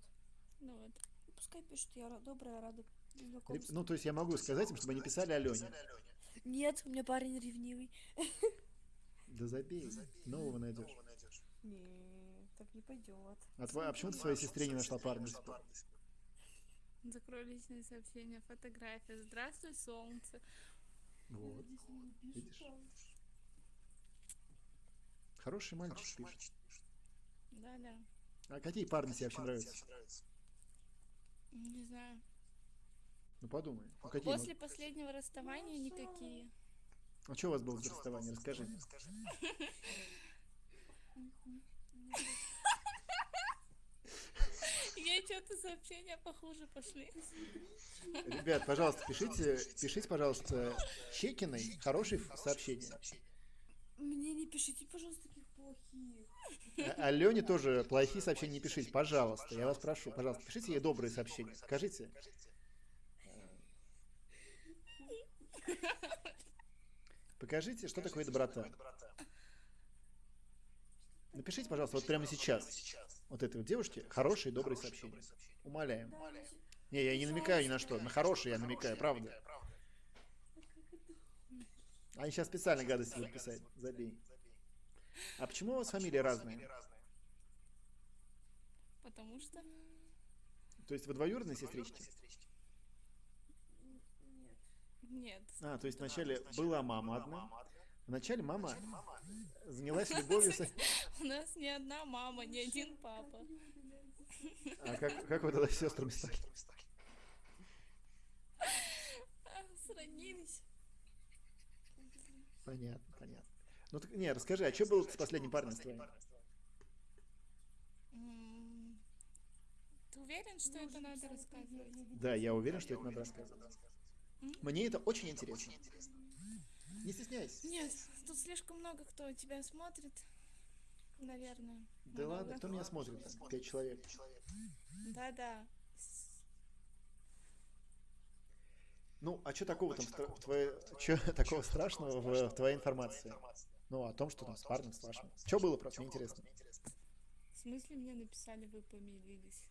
Ну вот. Пускай пишут, я ра- добрая, рада знакомству. Ну, то есть я могу сказать им, чтобы они писали Алене. Нет, у меня парень ревнивый. Да забей, нового найдешь. Не, так не пойдет. А, твой- а почему ты своей сестре не нашла парня? Закрой личные сообщения, фотография. Здравствуй, солнце. Вот, видишь? Хороший мальчик пишет. Да-да. А какие парни тебе вообще нравятся? Не знаю. Ну подумай. Ну, какие? После последнего расставания никакие. А что у вас было в расставании? Расскажи. Я что-то сообщения похуже пошли. Ребят, пожалуйста, пишите, пишите, пожалуйста, Щекиной хорошие сообщения. Мне не пишите, пожалуйста, таких плохих. А Алене тоже плохие сообщения не пишите, пожалуйста. Я вас прошу, пожалуйста, пишите ей добрые сообщения. Скажите. Покажите, что такое доброта. Напишите, пожалуйста, вот прямо сейчас. Вот этой вот девушке хорошие, добрые сообщения. Умоляем. Не, я не намекаю ни на что. На хорошие я намекаю, правда. Они сейчас специально гадости будут писать. Забей. А почему у вас фамилии разные? Потому что... То есть вы двоюродные сестрички? Нет. А, то есть вначале была мама одна. Вначале мама занялась любовью [LAUGHS] с... У нас [LAUGHS] не одна мама, не один папа. А как, как вы тогда с сестрами стали? [LAUGHS] Сроднились. Понятно, понятно. Ну так, не, расскажи, а что было с последним парнем с твоим? Ты уверен, что это надо рассказывать? Да, я уверен, что это надо рассказывать. Мне это очень интересно. Не стесняйся. Нет, тут слишком много кто тебя смотрит. Наверное. Да Много. ладно, кто меня смотрит? там? Пять человек. Да-да. Ну, а что такого там в, тво- в твоей... Что такого страшного в, в твоей информации? Ну, о том, что там с парнем, с вашим. Что было просто, мне интересно. В смысле мне написали, вы помирились?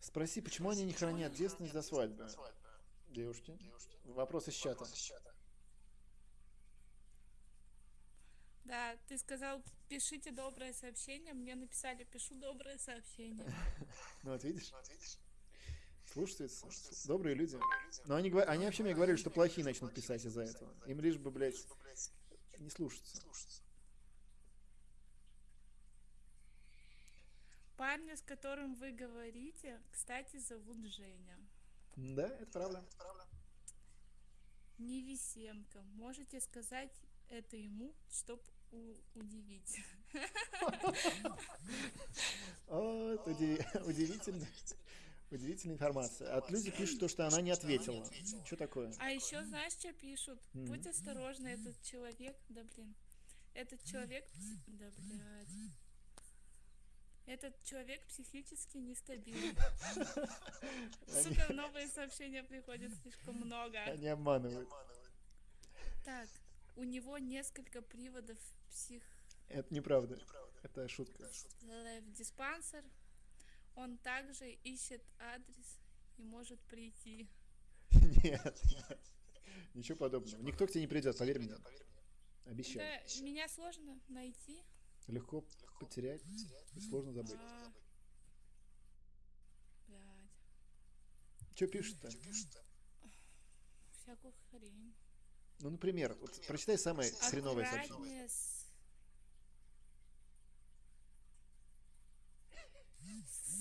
Спроси, почему они не хранят девственность до свадьбы? Девушки. Вопрос из чата. Да, ты сказал, пишите доброе сообщение. Мне написали, пишу доброе сообщение. [LAUGHS] Ну вот видишь? Слушаются. С- Добрые люди. Но они, говор- они вообще мне говорили, что плохие начнут писать из-за этого. Им лишь бы, блядь, не слушаться. Парня, с которым вы говорите, кстати, зовут Женя. Да, это правда. Невесенко. Можете сказать это ему, чтоб у- удивить. [LAUGHS] О, удивительно. Удивительная информация. От люди пишут то, что она не ответила. Что такое? А еще знаешь, что пишут? Будь осторожна, этот человек, да блин, этот человек, да блядь, Этот человек психически нестабилен. Сука, новые сообщения приходят слишком много. Они обманывают. Так, у него несколько приводов псих... Это неправда. Это шутка. в диспансер. Он также ищет адрес и может прийти. [LAUGHS] Нет, нет. Ничего подобного. Никто к тебе не придет, поверь мне. Обещаю. Да, меня сложно найти. Легко потерять и сложно забыть. А. Блядь, Что пишут-то? всякую хрень. Ну, например, вот прочитай самое хреновое сообщение.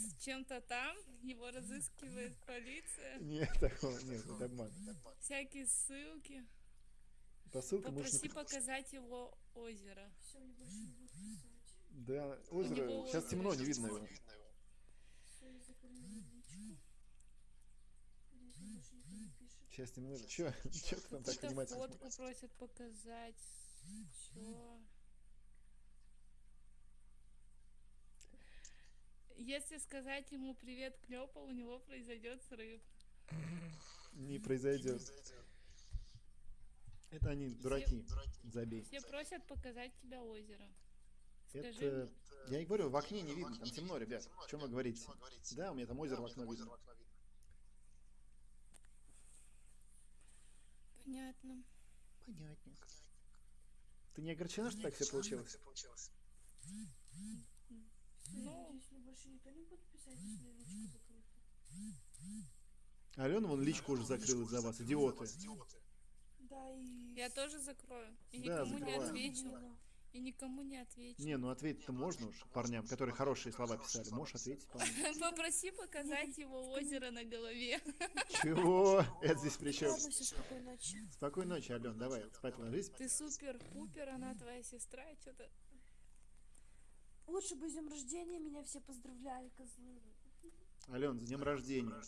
С... чем-то там, его разыскивает полиция. Нет, такого нет, это обман. Всякие ссылки. По ссылкам Попроси показать его озеро. Все, мне больше не будет писать. Да, озеро, него сейчас озеро. темно, не видно его. Сейчас темно. Че, че [LAUGHS] ты там так внимательно фотку просят показать. Чё? Если сказать ему привет Клёпа, у него произойдет срыв. Не произойдет. Это они дураки. Забей. Все просят показать тебя озеро. Скажи Это... Я и говорю, в окне не видно, там темно, ребят. О чем вы говорите? Да, у меня там озеро в окно видно. Понятно. Понятненько. Ты не огорчена, что так все получилось? Ну. Больше никто не будет писать, если личка закрыта. Алена вон личку уже закрыла за вас, идиоты. Да, и... Я тоже закрою. И Да, никому не закрываю. отвечу. И никому не отвечу. Не, ну ответить-то можно уж парням, которые хорошие слова писали. Можешь ответить, по-моему. [LAUGHS] Попроси показать его озеро на голове. Чего? Это здесь при чем? Спокойной ночи. Спокойной ночи, Ален, давай, спать ложись. Ты супер-пупер, она твоя сестра, и что-то... Лучше бы с днем рождения меня все поздравляли, козлы. Ален, с днем рождения.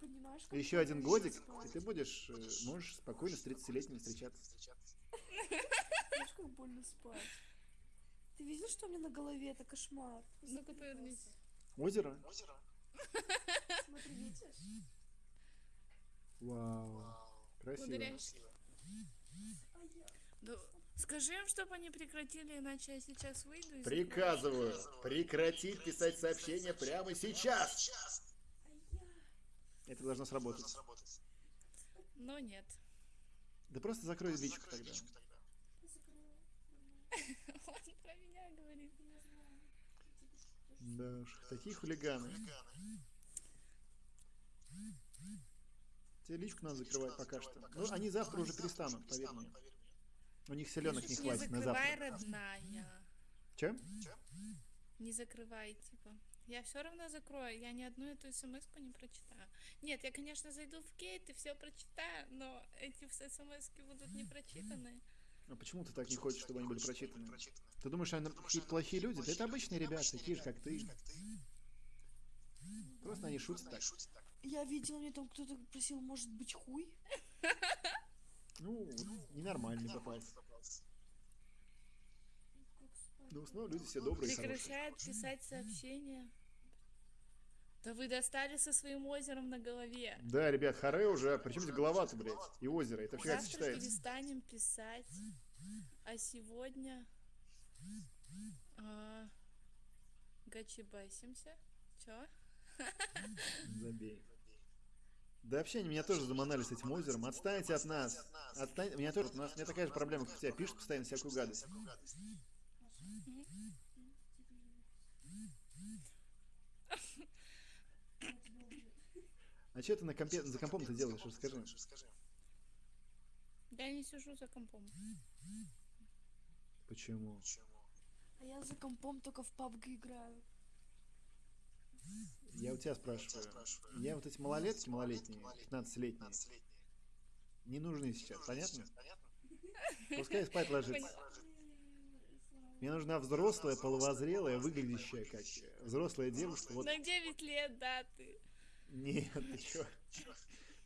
Понимаешь, Еще один годик, и ты будешь, э, можешь спокойно с 30-летним встречаться. Знаешь, как больно спать? Ты видел, что у меня на голове? Это кошмар. Ну-ка, повернись. Озеро? Смотри, видишь? Вау. Красиво. Ударяешься. Да, скажи им, чтобы они прекратили, иначе я сейчас выйду и... Приказываю прекратить писать сообщения прямо сейчас. Это должно сработать. Но нет. Да просто закрой личку тогда. [LAUGHS] Он про меня говорит. Да уж, такие хулиганы. Тебе личку надо закрывать пока что. Ну, они завтра уже перестанут, поверь мне. У них селенок не Не хватит на закрывай, завтра. родная. Чем? Не закрывай, типа. Я все равно закрою, я ни одну эту смс не прочитаю. Нет, я, конечно, зайду в кейт и все прочитаю, но эти смс будут не прочитаны. А почему ты так не хочешь, чтобы они были прочитаны? Ты думаешь, они какие-то плохие люди? Да это обычные ребята, такие же, как ты. Просто они шутят так. Я видела, мне там кто-то просил, может быть, хуй? [LAUGHS] Ну, вот ненормальный попался. Ну, в основном люди все добрые. Прекращает писать сообщения. Да вы достали со своим озером на голове. Да, ребят, харе уже. Причем здесь голова-то, блядь, и озеро. Это вообще как Завтра сочетается? перестанем писать. А сегодня... А, гачибасимся. Чё? Забей. Да вообще они меня тоже заманали с этим озером. Отстаньте от нас. Отстань... Меня тоже, у нас у меня такая же проблема, как у тебя. Пишут постоянно всякую гадость. А что ты на компе... за компом ты делаешь? Расскажи. Я не сижу за компом. Почему? А я за компом только в PUBG играю. Я у тебя спрашиваю. Я вот эти малолетки, малолетние, 15-летние, не нужны сейчас, понятно? Пускай спать ложится. Мне нужна взрослая, половозрелая, выглядящая как взрослая девушка. Вот На 9 лет, да, ты. Нет, ты чё?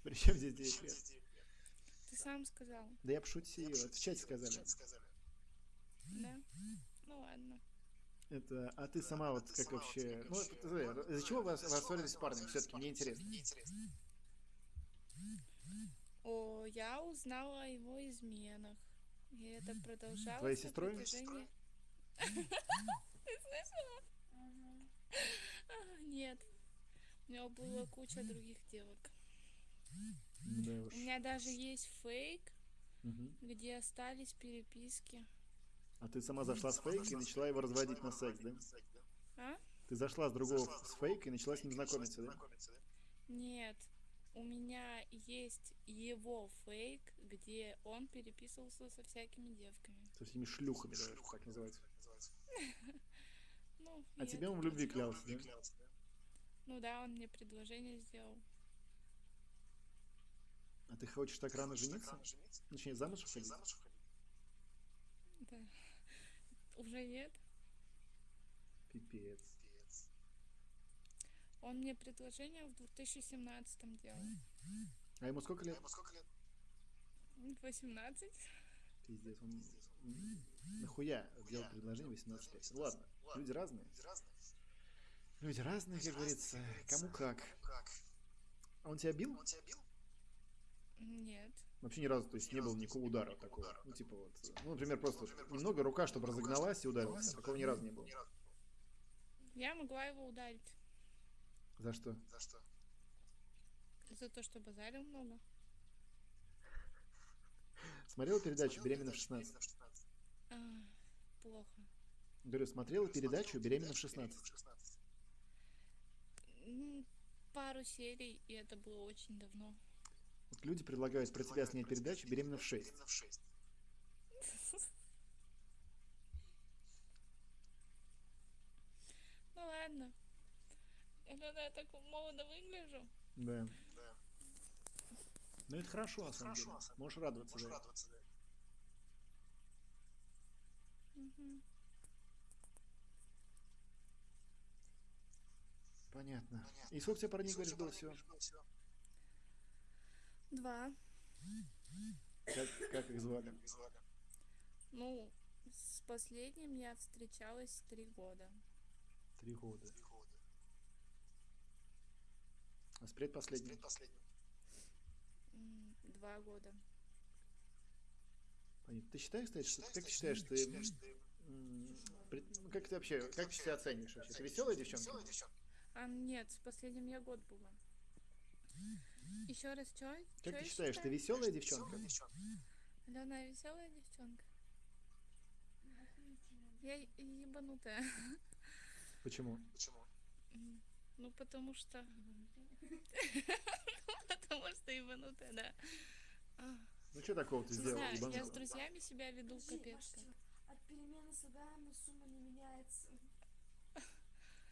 Причем здесь 9 лет? Ты сам сказал. Да я пошутил, в чате сказали. Да? Ну ладно. Это, а ты сама вот как вообще... Ну, это, ты знаешь, из-за чего вы рассорились с парнем? Все-таки мне интересно. О, я узнала о его изменах. И это продолжалось. Твоей сестрой? [LAUGHS] Ты слышала? А, Нет. У него была куча других девок. Да У меня даже есть фейк, где остались переписки. А ты сама зашла с фейк и начала его разводить на секс, да? А? Ты зашла с другого с фейк и начала с ним знакомиться, да? Нет. У меня есть его фейк, где он переписывался со всякими девками. Со всеми шлюхами, давай, так называется. [LAUGHS] Ну, А тебе он в любви клялся, да? Ну да, он мне предложение сделал. А ты хочешь так рано жениться? Точнее, замуж выходить? Да. Уже нет. Пипец. Он мне предложение в 2017 делал. А ему сколько лет? 18. Пиздец, он... Нахуя делать предложение 18 лет? Ладно, люди разные. Люди разные, как говорится. Кому как. А он тебя бил? Нет. Вообще ни разу, то есть не было никакого удара такого. Ну, типа вот, ну, например, просто немного рука, чтобы разогналась и ударился. Такого ни разу не было. Я могла его ударить. За что? За то, что базарил много. Смотрел передачу «Беременна в 16»? А, плохо. Говорю, смотрел передачу «Беременна в 16». М, Пару серий, и это было очень давно. Вот люди предлагают про тебя снять передачу «Беременна в 6». Ну ладно. Иногда я так молодо выгляжу. Да. Ну это хорошо, на самом деле. Можешь радоваться, да. Мгм. Понятно. И сколько тебе парней, говоришь, было всего? Два. Как, как их звали? Ну, с последним я встречалась три года. Три года. А с предпоследним? М, Два года. Понятно. Ты считаешь, кстати, что, как ты считаешь, ты, пред- ну, как ты вообще, как ты себя оцениваешь вообще? Ты веселая девчонка? А нет, с последним я год была. Еще раз, что? Как ты считаешь, ты веселая девчонка? Алена, я веселая девчонка. Я ебанутая. Почему? М, Ну, потому что... [LAUGHS] Потому что ебанутая, да. Ну что такого ты знаю, я с друзьями себя веду Подожди, капец. От перемены слагаемой сумма не меняется.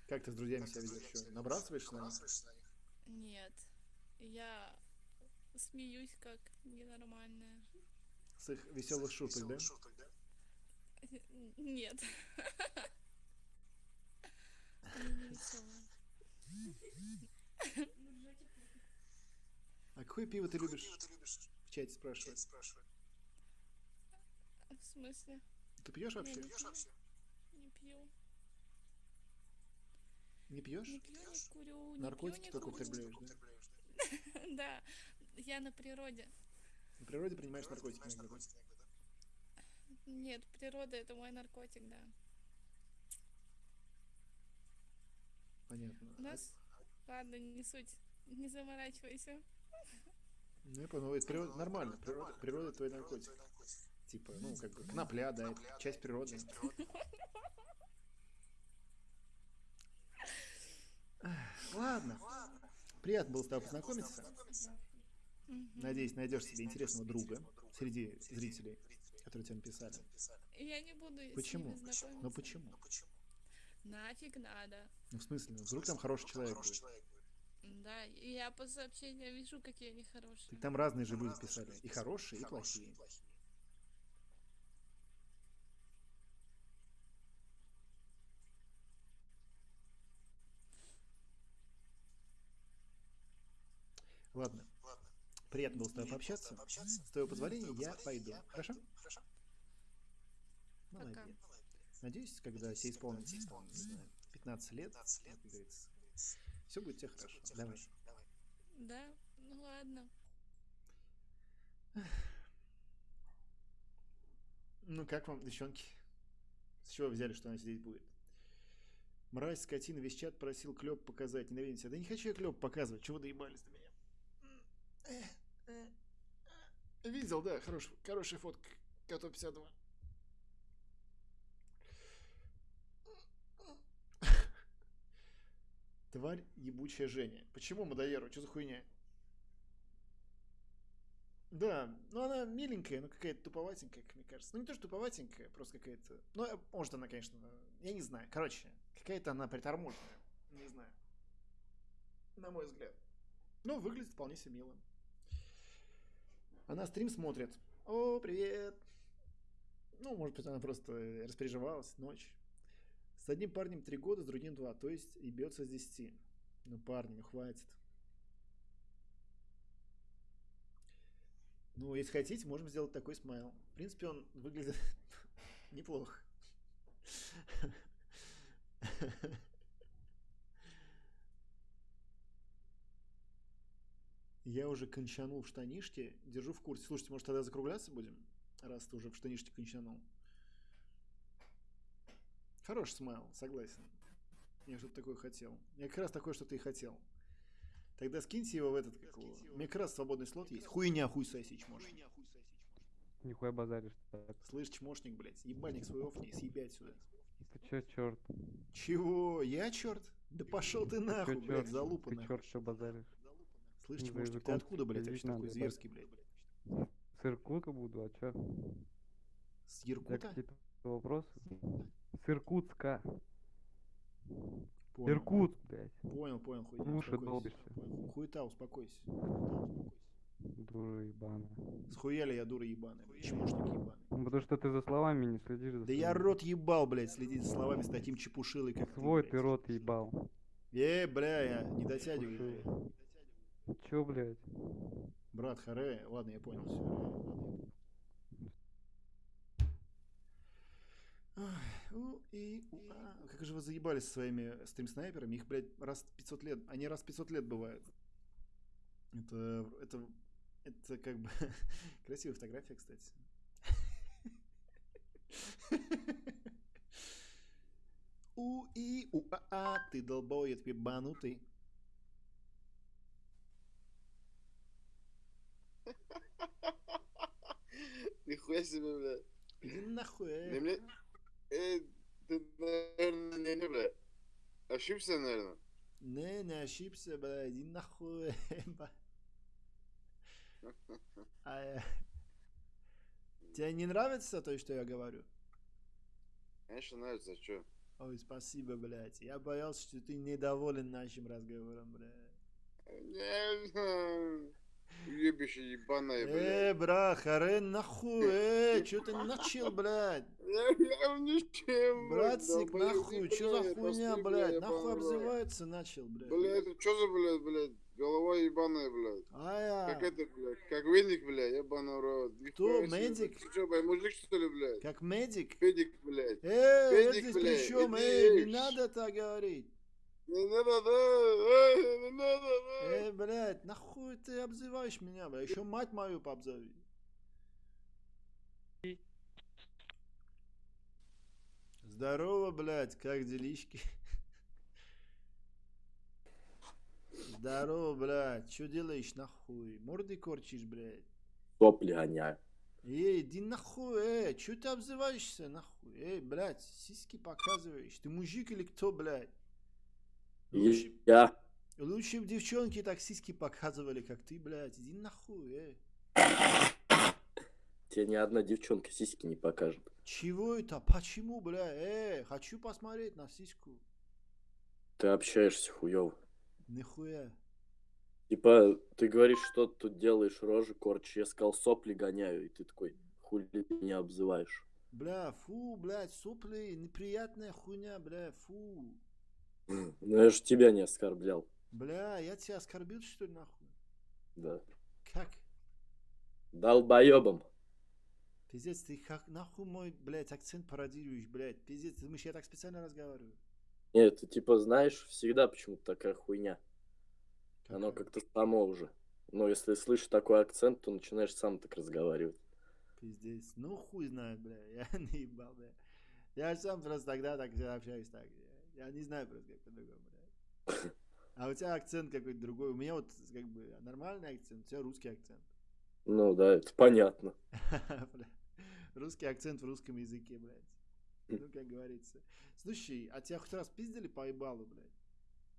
Как ты с друзьями себя ведешь? Что, набрасываешься на них? Нет. Я смеюсь как ненормальная. С их веселых шуток, да? Нет. Я не веселая. А какое пиво ты любишь? В чате спрашивают. В смысле? Ты пьешь вообще? Не пью. Не пьешь? Не пью, не курю, не Наркотики пью, не только употребляешь, да? [LAUGHS] Да, я на природе. На природе принимаешь наркотики иногда? Нет, природа это мой наркотик, да. Понятно. У нас... Ладно, не суть. Не заморачивайся. Ну, я понял, это природа, нормально, природа, природа твой наркотик. Типа, ну, как бы, конопля, да, это часть природы. [LAUGHS] Ладно. Приятно было с тобой познакомиться. Надеюсь, найдешь себе интересного друга среди зрителей, которые тебе написали. Я не буду с Почему? Ну почему? Нафиг надо. Ну, в смысле, ну, вдруг там хороший человек будет. Да, и я по сообщениям вижу, какие они хорошие. Так там разные же люди писали. И хорошие, и плохие. Ладно. Приятно было с тобой пообщаться. С твоего позволения я пойду. Хорошо? Молодец. Надеюсь, когда тебе исполнится, там, не знаю, 15 лет, все будет у тебя хорошо. Давай. Да, ну ладно. Ну как вам, девчонки? С чего вы взяли, что она здесь будет? Мразь, скотина, весь чат просил клеп показать. Ненавидим себя. Да не хочу я клеп показывать. Чего вы доебались до меня? Видел, да, хорош, хорошая фотка. Коту 52. Тварь ебучая Женя. Почему Мадоеру? Что за хуйня? Да, ну она миленькая, но какая-то туповатенькая, как мне кажется. Ну не то, что туповатенькая, просто какая-то... Ну, э, может она, конечно, я не знаю. Короче, какая-то она приторможенная. Не знаю. На мой взгляд. Ну, выглядит вполне себе мило. Она стрим смотрит. О, привет. Ну, может быть, она просто распереживалась, ночь. С одним парнем три года, с другим два, то есть и бьется с десяти. Ну, парни, хватит. Ну, если хотите, можем сделать такой смайл. В принципе, он выглядит [LAUGHS] неплохо. [LAUGHS] Я уже кончанул в штанишке, держу в курсе. Слушайте, может тогда закругляться будем, раз ты уже в штанишке кончанул? Хороший смайл, согласен. Я что-то такое хотел. Я как раз такое что-то и хотел. Тогда скиньте его в этот, как его. У меня как раз свободный слот есть. Хуйня, хуй соси, чмошник. Нихуя базаришь так. Слышь, чмошник, блядь, ебальник свой офни, съеби отсюда. Ты чё, черт? Чего? Я черт? Да пошел ты нахуй, чё, блядь, чёрт? залупа Ты черт, что базаришь? Слышь, За чмошник, ты откуда, блядь, вообще такой зверский, блядь? С Иркутска буду, а чё? С Иркута? какие-то вопросы? С Иркутска. Понял. Иркутск, блядь. Понял, понял, хуйня. Успокойся. долбишься. Хуета, успокойся. Хуета, успокойся. Дура ебаная. Схуяли я дура ебаная, чмошник ебаный. Ну, Потому что ты за словами не следишь за Да я своими. рот ебал, блядь, следить за словами с таким чепушилой, как ты, Свой блядь. ты рот ебал. Э, бля, я не дотягиваю. Чё, блядь? Брат, харе, ладно, я понял, все. У и у, а. Как же вы заебались со своими стрим-снайперами? Их, блядь, раз 500 лет. Они раз 500 лет бывают. Это, это, это как бы [LAUGHS] красивая фотография, кстати. [LAUGHS] У и у а а ты долбоед ебанутый. Нихуя себе, бля. Иди нахуй, э. мне... Э, ты, наверное, не, не, бля. Ошибся, наверное. Не, не ошибся, бля, иди нахуй. ба. [LAUGHS] А, э, Тебе не нравится то, что я говорю? Конечно, нравится, а чё? Ой, спасибо, блядь. Я боялся, что ты недоволен нашим разговором, блядь. Ебище ебаное, блядь. Э, брат, харе нахуй, э, [LAUGHS] чё ты начал, блядь? Я, я ничем, долбоёб, нахуй, чё за хуйня, блядь? бля, Нахуй обзывается начал, блядь. Блядь, это чё за, блядь, блядь? Голова ебаная, блядь. Ая. Как это, блядь? Как веник, блядь, ебаный рот. Кто, медик? блядь. Ты чё, блядь, мужик, что ли, блядь? Как медик? Федик, блядь. Э, здесь блядь, при чем? иди Эй, не надо так говорить. Не надо, да, эй, не надо, да. Эй, блядь, нахуй ты обзываешь меня, блядь? Еще мать мою пообзови. Здорово, блядь, как делишки? Здорово, блядь, что делаешь, нахуй? Морды корчишь, блядь? Сопли гоняю. Эй, иди нахуй, эй, что ты обзываешься, нахуй? Эй, блядь, сиськи показываешь. Ты мужик или кто, блядь? Я. лучше бы девчонки так сиськи показывали, как ты, блядь. Иди нахуй, эй. Тебе ни одна девчонка сиськи не покажет. Чего это? Почему, бля? Эй, хочу посмотреть на сиську. Ты общаешься хуёво. Нихуя. Типа, ты говоришь, что ты тут делаешь, рожи корчишь. Я сказал, сопли гоняю. И ты такой, хули ты меня обзываешь. Бля, фу, блядь, сопли, неприятная хуйня, бля, фу. Ну, я же тебя не оскорблял. Бля, я тебя оскорбил, что ли, нахуй? Да. Как? Долбоебом. Пиздец, ты как нахуй мой, блядь, акцент пародируешь, блядь. Пиздец, ты думаешь, я так специально разговариваю? Нет, ты типа знаешь, всегда почему-то такая хуйня. Оно как-то само уже. Но если слышишь такой акцент, то начинаешь сам так разговаривать. Пиздец. Ну хуй знает, бля. [LAUGHS] Я наебал, бля. Я сам просто тогда так общаюсь так. Я, не знаю просто как по-другому. А у тебя акцент какой-то другой. У меня вот как бы нормальный акцент, у тебя русский акцент. Ну да, это понятно. [LAUGHS] Русский акцент в русском языке, блядь. Ну, как говорится. Слушай, а тебя хоть раз пиздили по ебалу, блядь?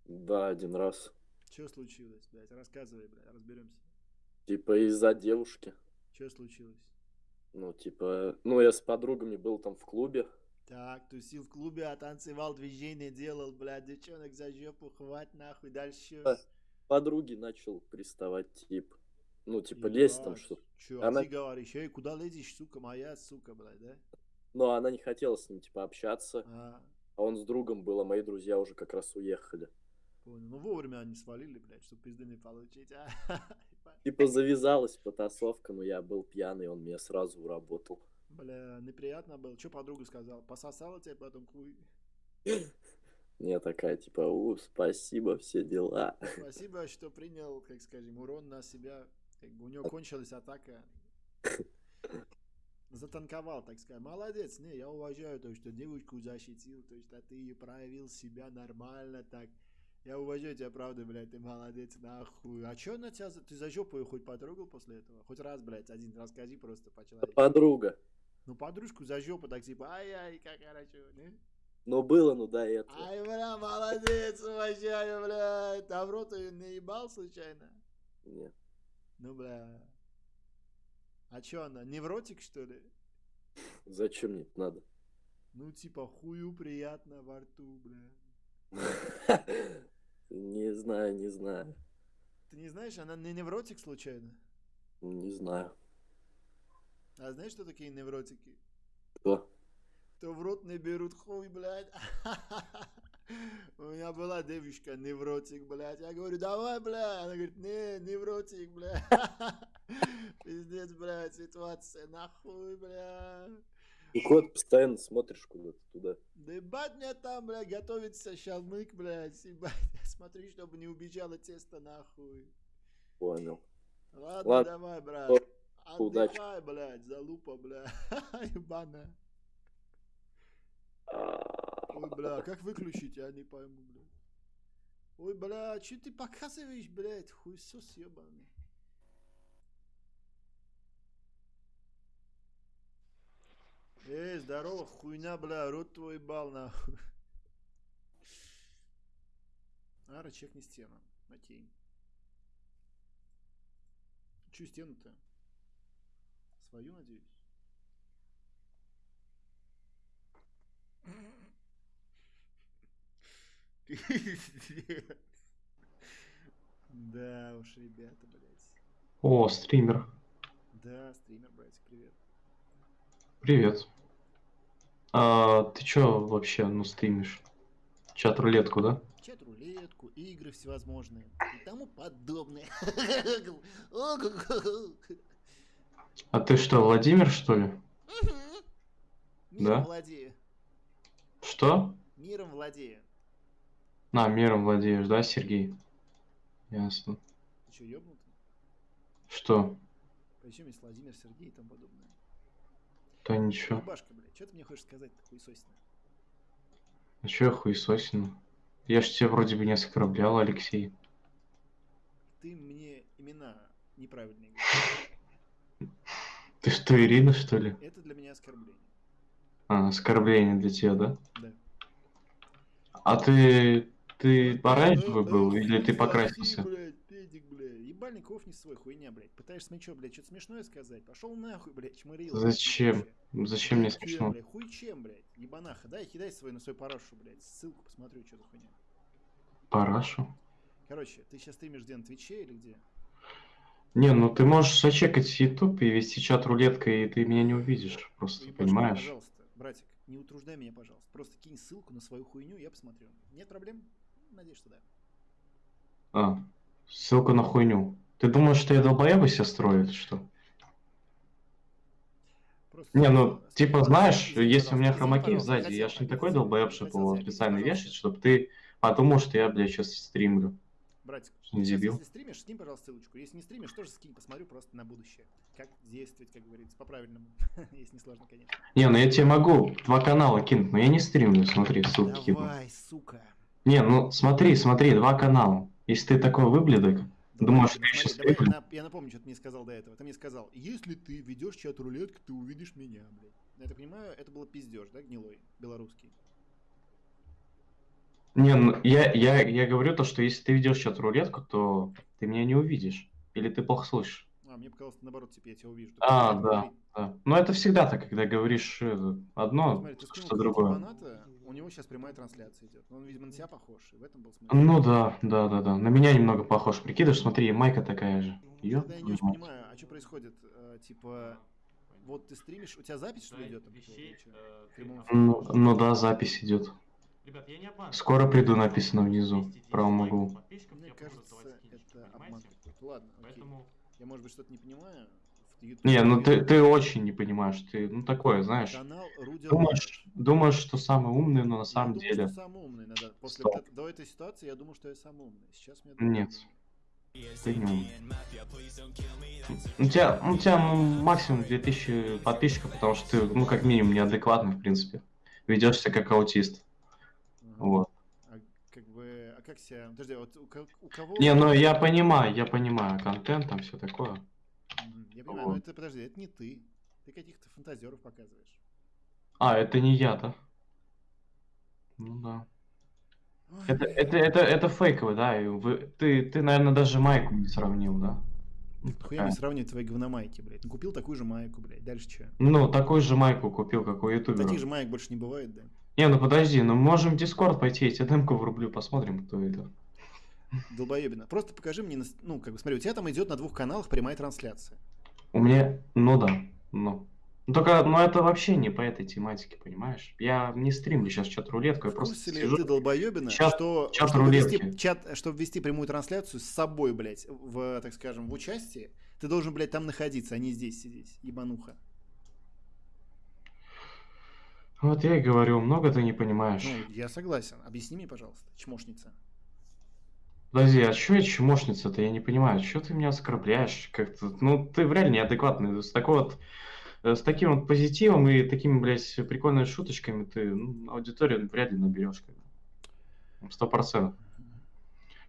Да, один раз. Что случилось, блядь? Рассказывай, блядь, разберемся. Типа из-за девушки. Что случилось? Ну, типа, ну, я с подругами был там в клубе. Так, тусил в клубе, а танцевал, движение делал, блядь, девчонок за жопу, хвать нахуй, дальше. а, Подруги начал приставать, тип. Ну, типа, лезть там, что Че, Она... а ты говоришь, эй, куда лезешь, сука, моя, сука, блядь, да? Но она не хотела с ним, типа, общаться. А. А он с другом был, а мои друзья уже как раз уехали. Понял. Ну, вовремя они свалили, блядь, чтобы пизды не получить, а? [LAUGHS] Типа, завязалась потасовка, но я был пьяный, он меня сразу уработал. Бля, неприятно было. Что подруга сказала? Пососала тебе потом хуй? Не [LAUGHS] такая, типа, у, спасибо, все дела. Спасибо, что принял, как скажем, урон на себя. Как бы у него кончилась атака. [LAUGHS] Затанковал, так сказать. Молодец, не, я уважаю то, что девушку защитил, то, что ты проявил себя нормально, так. Я уважаю тебя, правда, блядь, ты молодец, нахуй. А чё на тебя, ты за жопу хоть потрогал после этого? Хоть раз, блядь, один, расскажи просто по-человечески. Подруга. Ну, подружку за жопу, так типа, ай-яй, как хорошо, не? Но было, ну до этого. Ай, бля, молодец, уважаю, блядь. А в рот её не ебал случайно? Нет. Ну, бля. А чё она, невротик, что ли? Зачем мне это надо? Ну, типа, хую приятно во рту, бля. [LAUGHS] Не знаю, не знаю. Ты не знаешь, она не невротик случайно? Не знаю. А знаешь, что такие невротики? Кто? Кто в рот не берут хуй, блядь. [LAUGHS] У меня была девушка, невротик, блядь. Я говорю, давай, блядь. Она говорит, не, невротик, блядь. [LAUGHS] Пиздец, блядь, ситуация, нахуй, блядь. И кот постоянно смотришь куда-то туда. Да ебать мне там, блядь, готовится шалмык, блядь, ебать. [LAUGHS] Смотри, чтобы не убежало тесто, нахуй. Понял. Ладно, Ладно. давай, брат. О, удачи. Блядь, залупа, блядь. [LAUGHS] Ебаная. Ой, бля, как выключить, я не пойму, блядь. Ой, бля, что ты показываешь, блядь, хуесос ебаный. Эй, здорово, хуйня, бля, рот твой бал, нахуй. Ара, чекни стену. Окей. Чью стену-то? Свою, надеюсь? Пиздец. Да уж, ребята, блядь. О, стример. Да, стример, братик, привет. Привет. А, ты чё вообще, ну, стримишь? Чат-рулетку, да? Чат-рулетку, игры всевозможные и тому подобное. [LAUGHS] А ты что, Владимир, что ли? Миром Да? владею. Что? Миром владею. На, миром владеешь, да, Сергей? Ясно. Ты что, ёбнутый? Что? Причем есть Владимир, Сергей и тому подобное. Да ничего. Башка, блядь, что ты мне хочешь сказать-то, хуесосина? А чё я хуесосину? Я ж тебя вроде бы не оскорблял, Алексей. Ты мне имена неправильные говоришь. [LAUGHS] Ты что, Ирина, что ли? Это для меня оскорбление. А, оскорбление для тебя, да? Да. А ты... Ты оранжевый был или ты покрасился? блядь. Ебальников не свой, хуйня, блядь. Пытаешься мне что, блядь, что-то смешное сказать? Пошел нахуй, блядь, чмырил. Зачем? Зачем мне смешно? блядь, хуй чем, блядь, ебанаха. Дай, кидай свой на свой парашу, блядь. Ссылку посмотрю, что за хуйня. Парашу? Короче, ты сейчас стримишь где, на Твиче или где? Не, ну ты можешь зачекать YouTube и вести чат рулеткой, и ты меня не увидишь, просто, Ебашка, понимаешь? Пожалуйста, братик, не утруждай меня, пожалуйста. Просто кинь ссылку на свою хуйню, я посмотрю. Нет проблем? Надеюсь, что да. А, ссылка на хуйню. Ты думаешь, что я долбоеба себя строю что? Просто Не, ну, типа, знаешь, если у меня извини, сзади, я ж не такой долбоеб, чтобы его специально вешать, чтобы ты подумал, что я, блядь, сейчас стримлю. Братик, сейчас, если стримишь, скинь, пожалуйста, ссылочку. Если не стримишь, тоже скинь, посмотрю просто на будущее. Как действовать, как говорится, по-правильному. [LAUGHS] Если не сложно, конечно. Не, ну я тебе могу два канала кинуть, но я не стримлю, смотри, ссылки кину. Давай, сука. Не, ну смотри, смотри, два канала. Если ты такой выблядок, думаешь, сейчас смотри, давай, я напомню, что ты мне сказал до этого. Ты мне сказал, если ты ведешь чат рулетку, ты увидишь меня, блядь. Я так понимаю, это было пиздеж, да, гнилой, белорусский. Не, ну я, я, я говорю то, что если ты ведешь чат рулетку, то ты меня не увидишь. Или ты плохо слышишь. А, мне показалось, наоборот, типа, я тебя увижу. А, да, да. Но это всегда так, когда говоришь э, одно, Смотри, ты что другое. Баната, у него сейчас прямая трансляция идет. Он, видимо, на тебя похож, и в этом был смысл. Ну да, да, да, да. На меня немного похож. Прикидываешь, смотри, майка такая же. Ёб Тогда я не очень понимаю, а что происходит? Э, типа, вот ты стримишь, у тебя запись что ли идет? там эфире? Ну, ну да, запись идет. Скоро приду, написано внизу, в правом углу. Мне кажется, это обман. Ладно, окей. Я, может быть, что-то не понимаю. YouTube Не, ну ты, ты очень не понимаешь, ты, ну такое, знаешь. Канал Руди Думаешь, думаешь, что самый умный, но на Я самом думаю, деле... что самый умный. Надо. После Стоп. вот до этой ситуации я думал, что я самый умный. Сейчас мне Нет. Ты не умный. У тебя, у тебя максимум 2000 подписчиков, потому что ты, ну, как минимум, неадекватный, в принципе. Ведешься как аутист. Вот. А как бы, а как себя... Подожди, вот у, у кого... Не, ну я понимаю, я понимаю, контент там все такое. Я понимаю, но Вот. это, подожди, это не ты. Ты каких-то фантазеров показываешь. А, это не я-то. Ну да. Это, это, это, это фейковый, да? и вы- ты, ты, наверное, даже майку не сравнил, да? Ну, Хуя такая. мне сравнивать твои говномайки, блядь. Ну, купил такую же майку, блядь. Дальше что? Ну, такую же майку купил, как у ютубера. Таких же маек больше не бывает, да? Не, ну подожди, ну можем в Дискорд пойти, я тебе демку врублю, посмотрим, кто это. Долбоебина. Просто покажи мне, ну, как бы, смотри, у тебя там идет на двух каналах прямая трансляция. У меня, ну да, ну. Ну только, ну это вообще не по этой тематике, понимаешь? Я не стримлю сейчас чат-рулетку, я В просто ли сижу. ты, долбоебина, Чат- что чат чтобы, рулетки. вести, чат, чтобы вести прямую трансляцию с собой, блядь, в, так скажем, в участии, ты должен, блядь, там находиться, а не здесь сидеть, ебануха. Вот я и говорю, много ты не понимаешь. Ну, я согласен. Объясни мне, пожалуйста, чмошница. Подожди, а что я чмошница-то? Я не понимаю, что ты меня оскорбляешь как-то? Ну, ты реально неадекватный. С такой вот, э, с таким вот позитивом и такими, блядь, прикольными шуточками ты ну, аудиторию вряд ли наберешь. Сто процентов.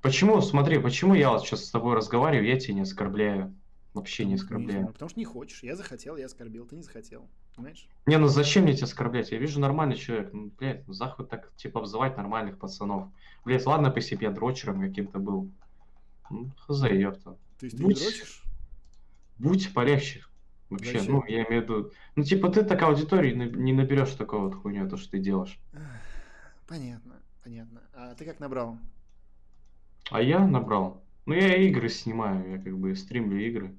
Почему, смотри, почему я вот сейчас с тобой разговариваю, я тебя не оскорбляю? Вообще не Не оскорбляю. потому что не хочешь. Я захотел, я оскорбил, ты не захотел. Понимаешь? Не, ну зачем мне тебя оскорблять? Я вижу нормальный человек. Ну, блядь, ну так, типа, обзывать нормальных пацанов. Блядь, ладно, по себе дрочером каким-то был. Ну, хз, ёпта. Есть ты Будь- не дрочишь? Будь полегче. Вообще, Зачем? ну, я имею в виду... Ну, типа, ты так аудитории не наберешь такого вот хуйню, то, что ты делаешь. Понятно, понятно. А ты как набрал? А я набрал. Ну, я игры снимаю, я как бы стримлю игры.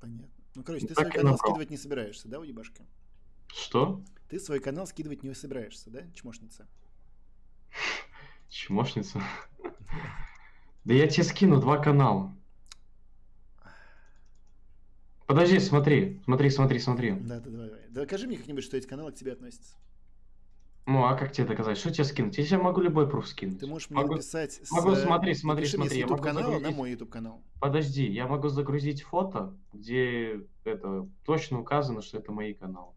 Понятно. Ну, короче, ты Так свой канал скидывать не собираешься, да, уебашка? Что? Ты свой канал скидывать не собираешься, да, чмошница? Чмошница. Да я тебе скину два канала. Подожди, смотри, смотри, смотри, смотри. Да, да, давай, давай. Докажи мне как-нибудь, что эти каналы к тебе относятся. Ну, а как тебе доказать? Что тебе скинуть? Я тебе могу любой пруф скинуть. Ты можешь мне Могу- написать с, Могу, э, смотри, смотри, напиши смотри. я могу канала на загрузить- мой YouTube канал. Подожди, я могу загрузить фото, где это точно указано, что это мои каналы.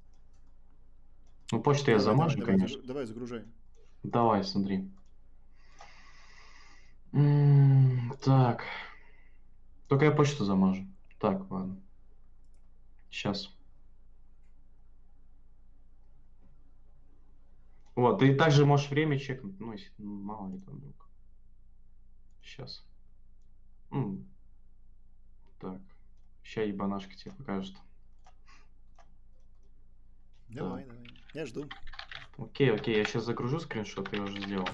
Ну, почту я Давай, замажу, давай, давай, конечно. загру- Давай, загружай. Давай, смотри. М, Так. Только я почту замажу. Так, ладно. Сейчас. Вот, ты также можешь время чекнуть, ну, если ну, мало ли там вдруг. Сейчас. Так. Сейчас ебанашка тебе покажет. Давай, Так. давай. Я жду. Окей, окей, я сейчас загружу скриншот, я уже сделал.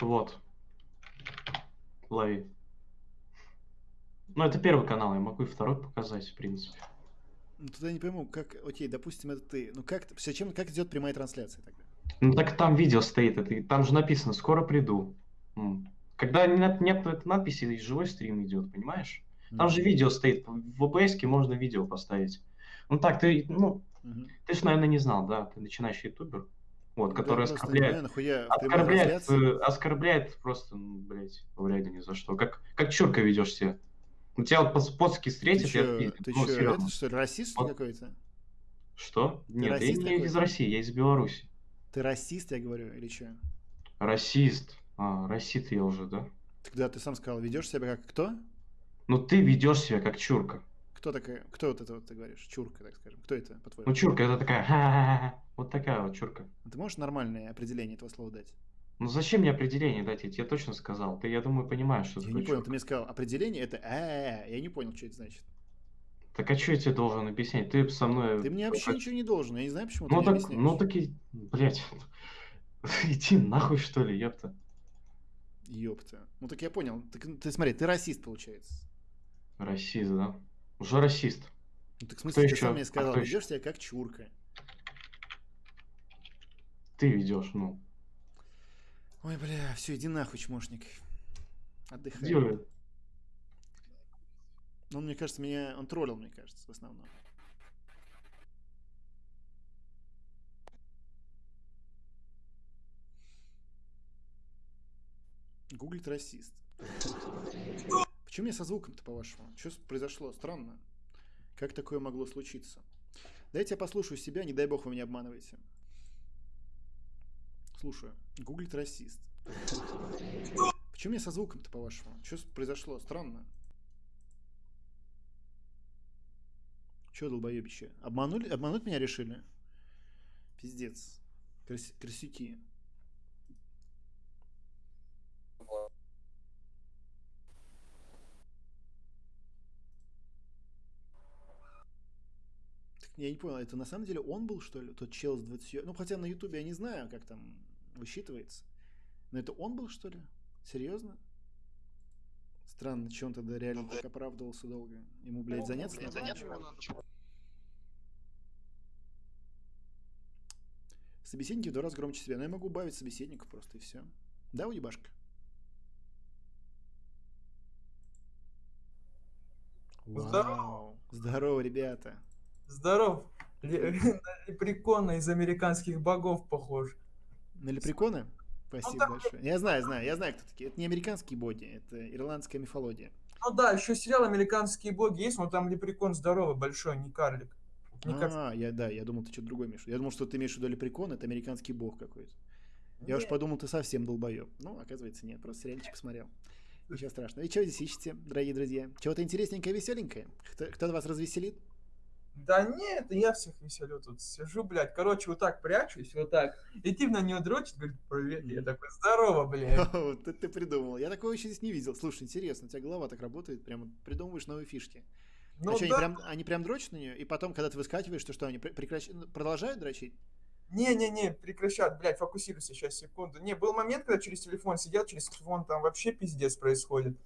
Вот. Лови. Ну, это первый канал, я могу и второй показать, в принципе. Ну, тогда не пойму, как... Окей, допустим, это ты. Ну, как... Зачем... Как идет прямая трансляция тогда? Ну так там видео стоит, это, там же написано «Скоро приду». Когда нет, нет этой надписи, и живой стрим идет, понимаешь? Там же видео стоит, в OBS можно видео поставить. Ну так, ты, ну, Мгм. ты же, наверное, не знал, да? Ты начинающий ютубер, вот, Да, который оскорбляет, нахуя оскорбляет, э, оскорбляет просто, ну, блядь, вряд ни за что. Как, как чурка ведешь себя. У тебя вот пос- поцки Ты встретишь, я чё, ты Ну, чё, серьезно. это что расист Вот. какой-то? Что? Ты Нет, я не из? России, я из Беларуси. Ты расист, я говорю, или что? Расист. А, расист я уже, да? Тогда ты сам сказал, ведешь себя как кто? Ну ты ведешь себя как чурка. Кто такая, кто вот это вот ты говоришь? Чурка, так скажем. Кто это, по-твоему? Ну чурка это такая, вот такая вот чурка. Ты можешь нормальное определение этого слова дать? Ну зачем мне определение дать? Я тебе точно сказал. Ты, я думаю, понимаешь, что Я такое не понял, чурка. ты мне сказал, определение это а я не понял, что это значит. Так а что я тебе должен объяснять? Ты со мной... Ты мне вообще ничего не должен, я не знаю, почему ты Ну мне так, объясняешь. ну так и, блядь, [LAUGHS] иди нахуй что ли, ёпта. Ёпта. Ну так я понял. Так, ты смотри, ты расист, получается. Расист, да? Уже расист. Ну так в Кто смысле, ты еще? сам мне А сказал, кто еще? ведешь себя как чурка. Ты ведешь, ну. Ой, бля, все, иди нахуй, чмошник. Отдыхай. Уже. Он, мне кажется, меня... Он троллил, мне кажется, в основном. Гуглит расист. Почему мне со звуком-то, по-вашему? Что произошло? Странно. Как такое могло случиться? Дайте я послушаю себя, не дай бог вы меня обманываете. Слушаю. Гуглит расист. Почему мне со звуком-то, по-вашему? Что произошло? Странно. Че, долбоебище? Обманули? Обмануть меня решили? Пиздец. Крас- Красюки. Так я не понял, это на самом деле он был, что ли? Тот чел с 20... Ну, хотя на ютубе я не знаю, как там высчитывается. Но это он был, что ли? Серьезно? Странно, че он тогда реально так оправдывался долго? Ему, блядь, заняться надо? Собеседники в два раза громче себя. Но я могу убавить собеседников просто и все. Да, уебашка? Вау. Здорово, ребята. Здоров. Ле- [LAUGHS] На лепрекона из американских богов похож. На лепреконы? Спасибо большое. Я знаю, знаю, я знаю, кто такие. Это не американские боги, это ирландская мифология. Ну да, еще сериал «Американские боги» есть, но там лепрекон здоровый, большой, не карлик. Не А, я, да, я думал, ты что-то другое имеешь. Я думал, что ты имеешь в виду лепрекон, это американский бог какой-то. Я уж подумал, ты совсем долбоеб. Ну, оказывается, нет, просто сериальчик посмотрел. Ничего страшного. И что здесь ищете, дорогие друзья? Чего-то интересненькое, веселенькое? Кто, кто вас развеселит? Да нет, я всех веселю тут. Сижу, блядь. Короче, вот так прячусь, вот так. И тип на нее дрочит, говорит, привет. Я такой, здорово, блядь. [LAUGHS] Вот это ты придумал. Я такого еще здесь не видел. Слушай, интересно, у тебя голова так работает, прямо придумываешь новые фишки. Ну а что, они, да. прям, они прям дрочат на нее, и потом, когда ты выскакиваешь, то что, они пр- прекращ- ну, продолжают дрочить? Не-не-не, прекращат, блядь, фокусируйся сейчас, секунду. Не, был момент, когда через телефон сидел, через телефон там вообще пиздец происходит.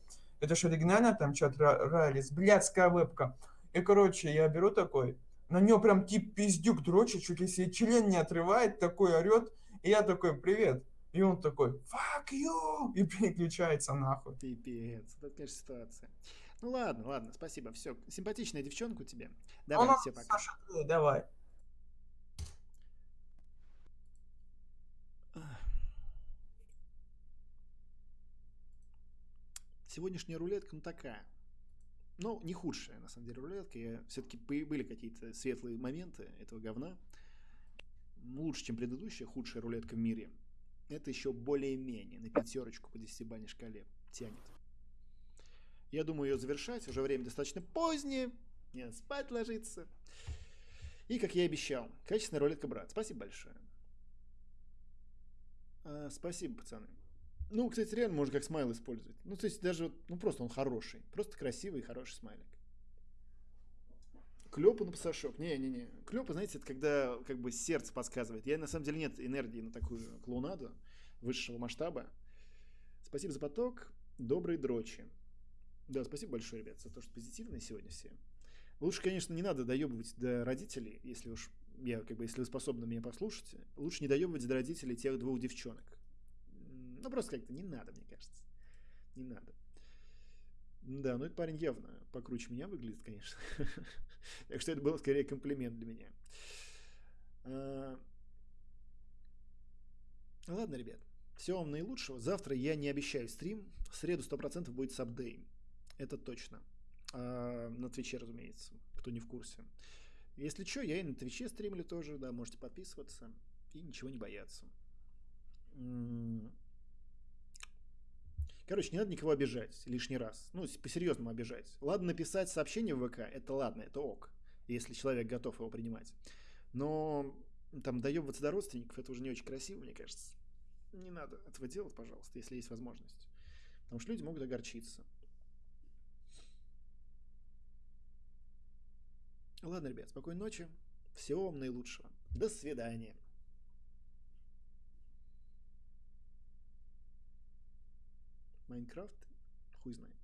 Это же оригинально там чат Райлис, блядская вебка. И, короче, я беру такой, на нее прям тип пиздюк дрочит, чуть ли себе член не отрывает, такой орет. И я такой, привет. И он такой, fuck you! И [LAUGHS] переключается нахуй. Пипец, это, конечно, ситуация. Ну ладно, ладно, спасибо, все. Симпатичная девчонка у тебя. Ну, Давай, ну, все, пока. Саша, ты давай. Сегодняшняя рулетка, ну такая. Ну, не худшая, на самом деле, рулетка. Я все-таки были какие-то светлые моменты этого говна. Лучше, чем предыдущая, худшая рулетка в мире. Это еще более-менее на пятерочку по десятибалльной шкале тянет. Я думаю ее завершать. Уже время достаточно позднее. Надо спать ложиться. И, как я и обещал, качественная рулетка, брат. Спасибо большое. А, спасибо, пацаны. Ну, кстати, реально можно как смайл использовать. Ну, то есть даже, вот, ну, просто он хороший. Просто красивый и хороший смайлик. Клёпа на пасашок. Не-не-не. Клёпа, знаете, это когда как бы сердце подсказывает. Я, на самом деле, нет энергии на такую клоунаду высшего масштаба. Спасибо за поток. Доброй дрочи. Да, спасибо большое, ребят, за то, что позитивные сегодня все. Лучше, конечно, не надо доебывать до родителей, если уж я, как бы, если вы способны меня послушать. Лучше не доебывать до родителей тех двух девчонок. Ну, просто как-то не надо, мне кажется. Не надо. Да, ну этот парень явно покруче меня выглядит, конечно. [LAUGHS] Так что это был скорее комплимент для меня. А, Ладно, ребят. Всего вам наилучшего. Завтра я не обещаю стрим. В среду 100% будет сабдей. Это точно. А, на Твиче, разумеется, кто не в курсе. Если что, я и на Твиче стримлю тоже, да, можете подписываться и ничего не бояться. Короче, не надо никого обижать лишний раз. Ну, по-серьезному обижать. Ладно, написать сообщение в ВК, это ладно, это ок, если человек готов его принимать. Но там доебываться до родственников, это уже не очень красиво, мне кажется. Не надо этого делать, пожалуйста, если есть возможность. Потому что люди могут огорчиться. Ладно, ребят, спокойной ночи. Всего вам наилучшего. До свидания. Майнкрафт? Хуй знает.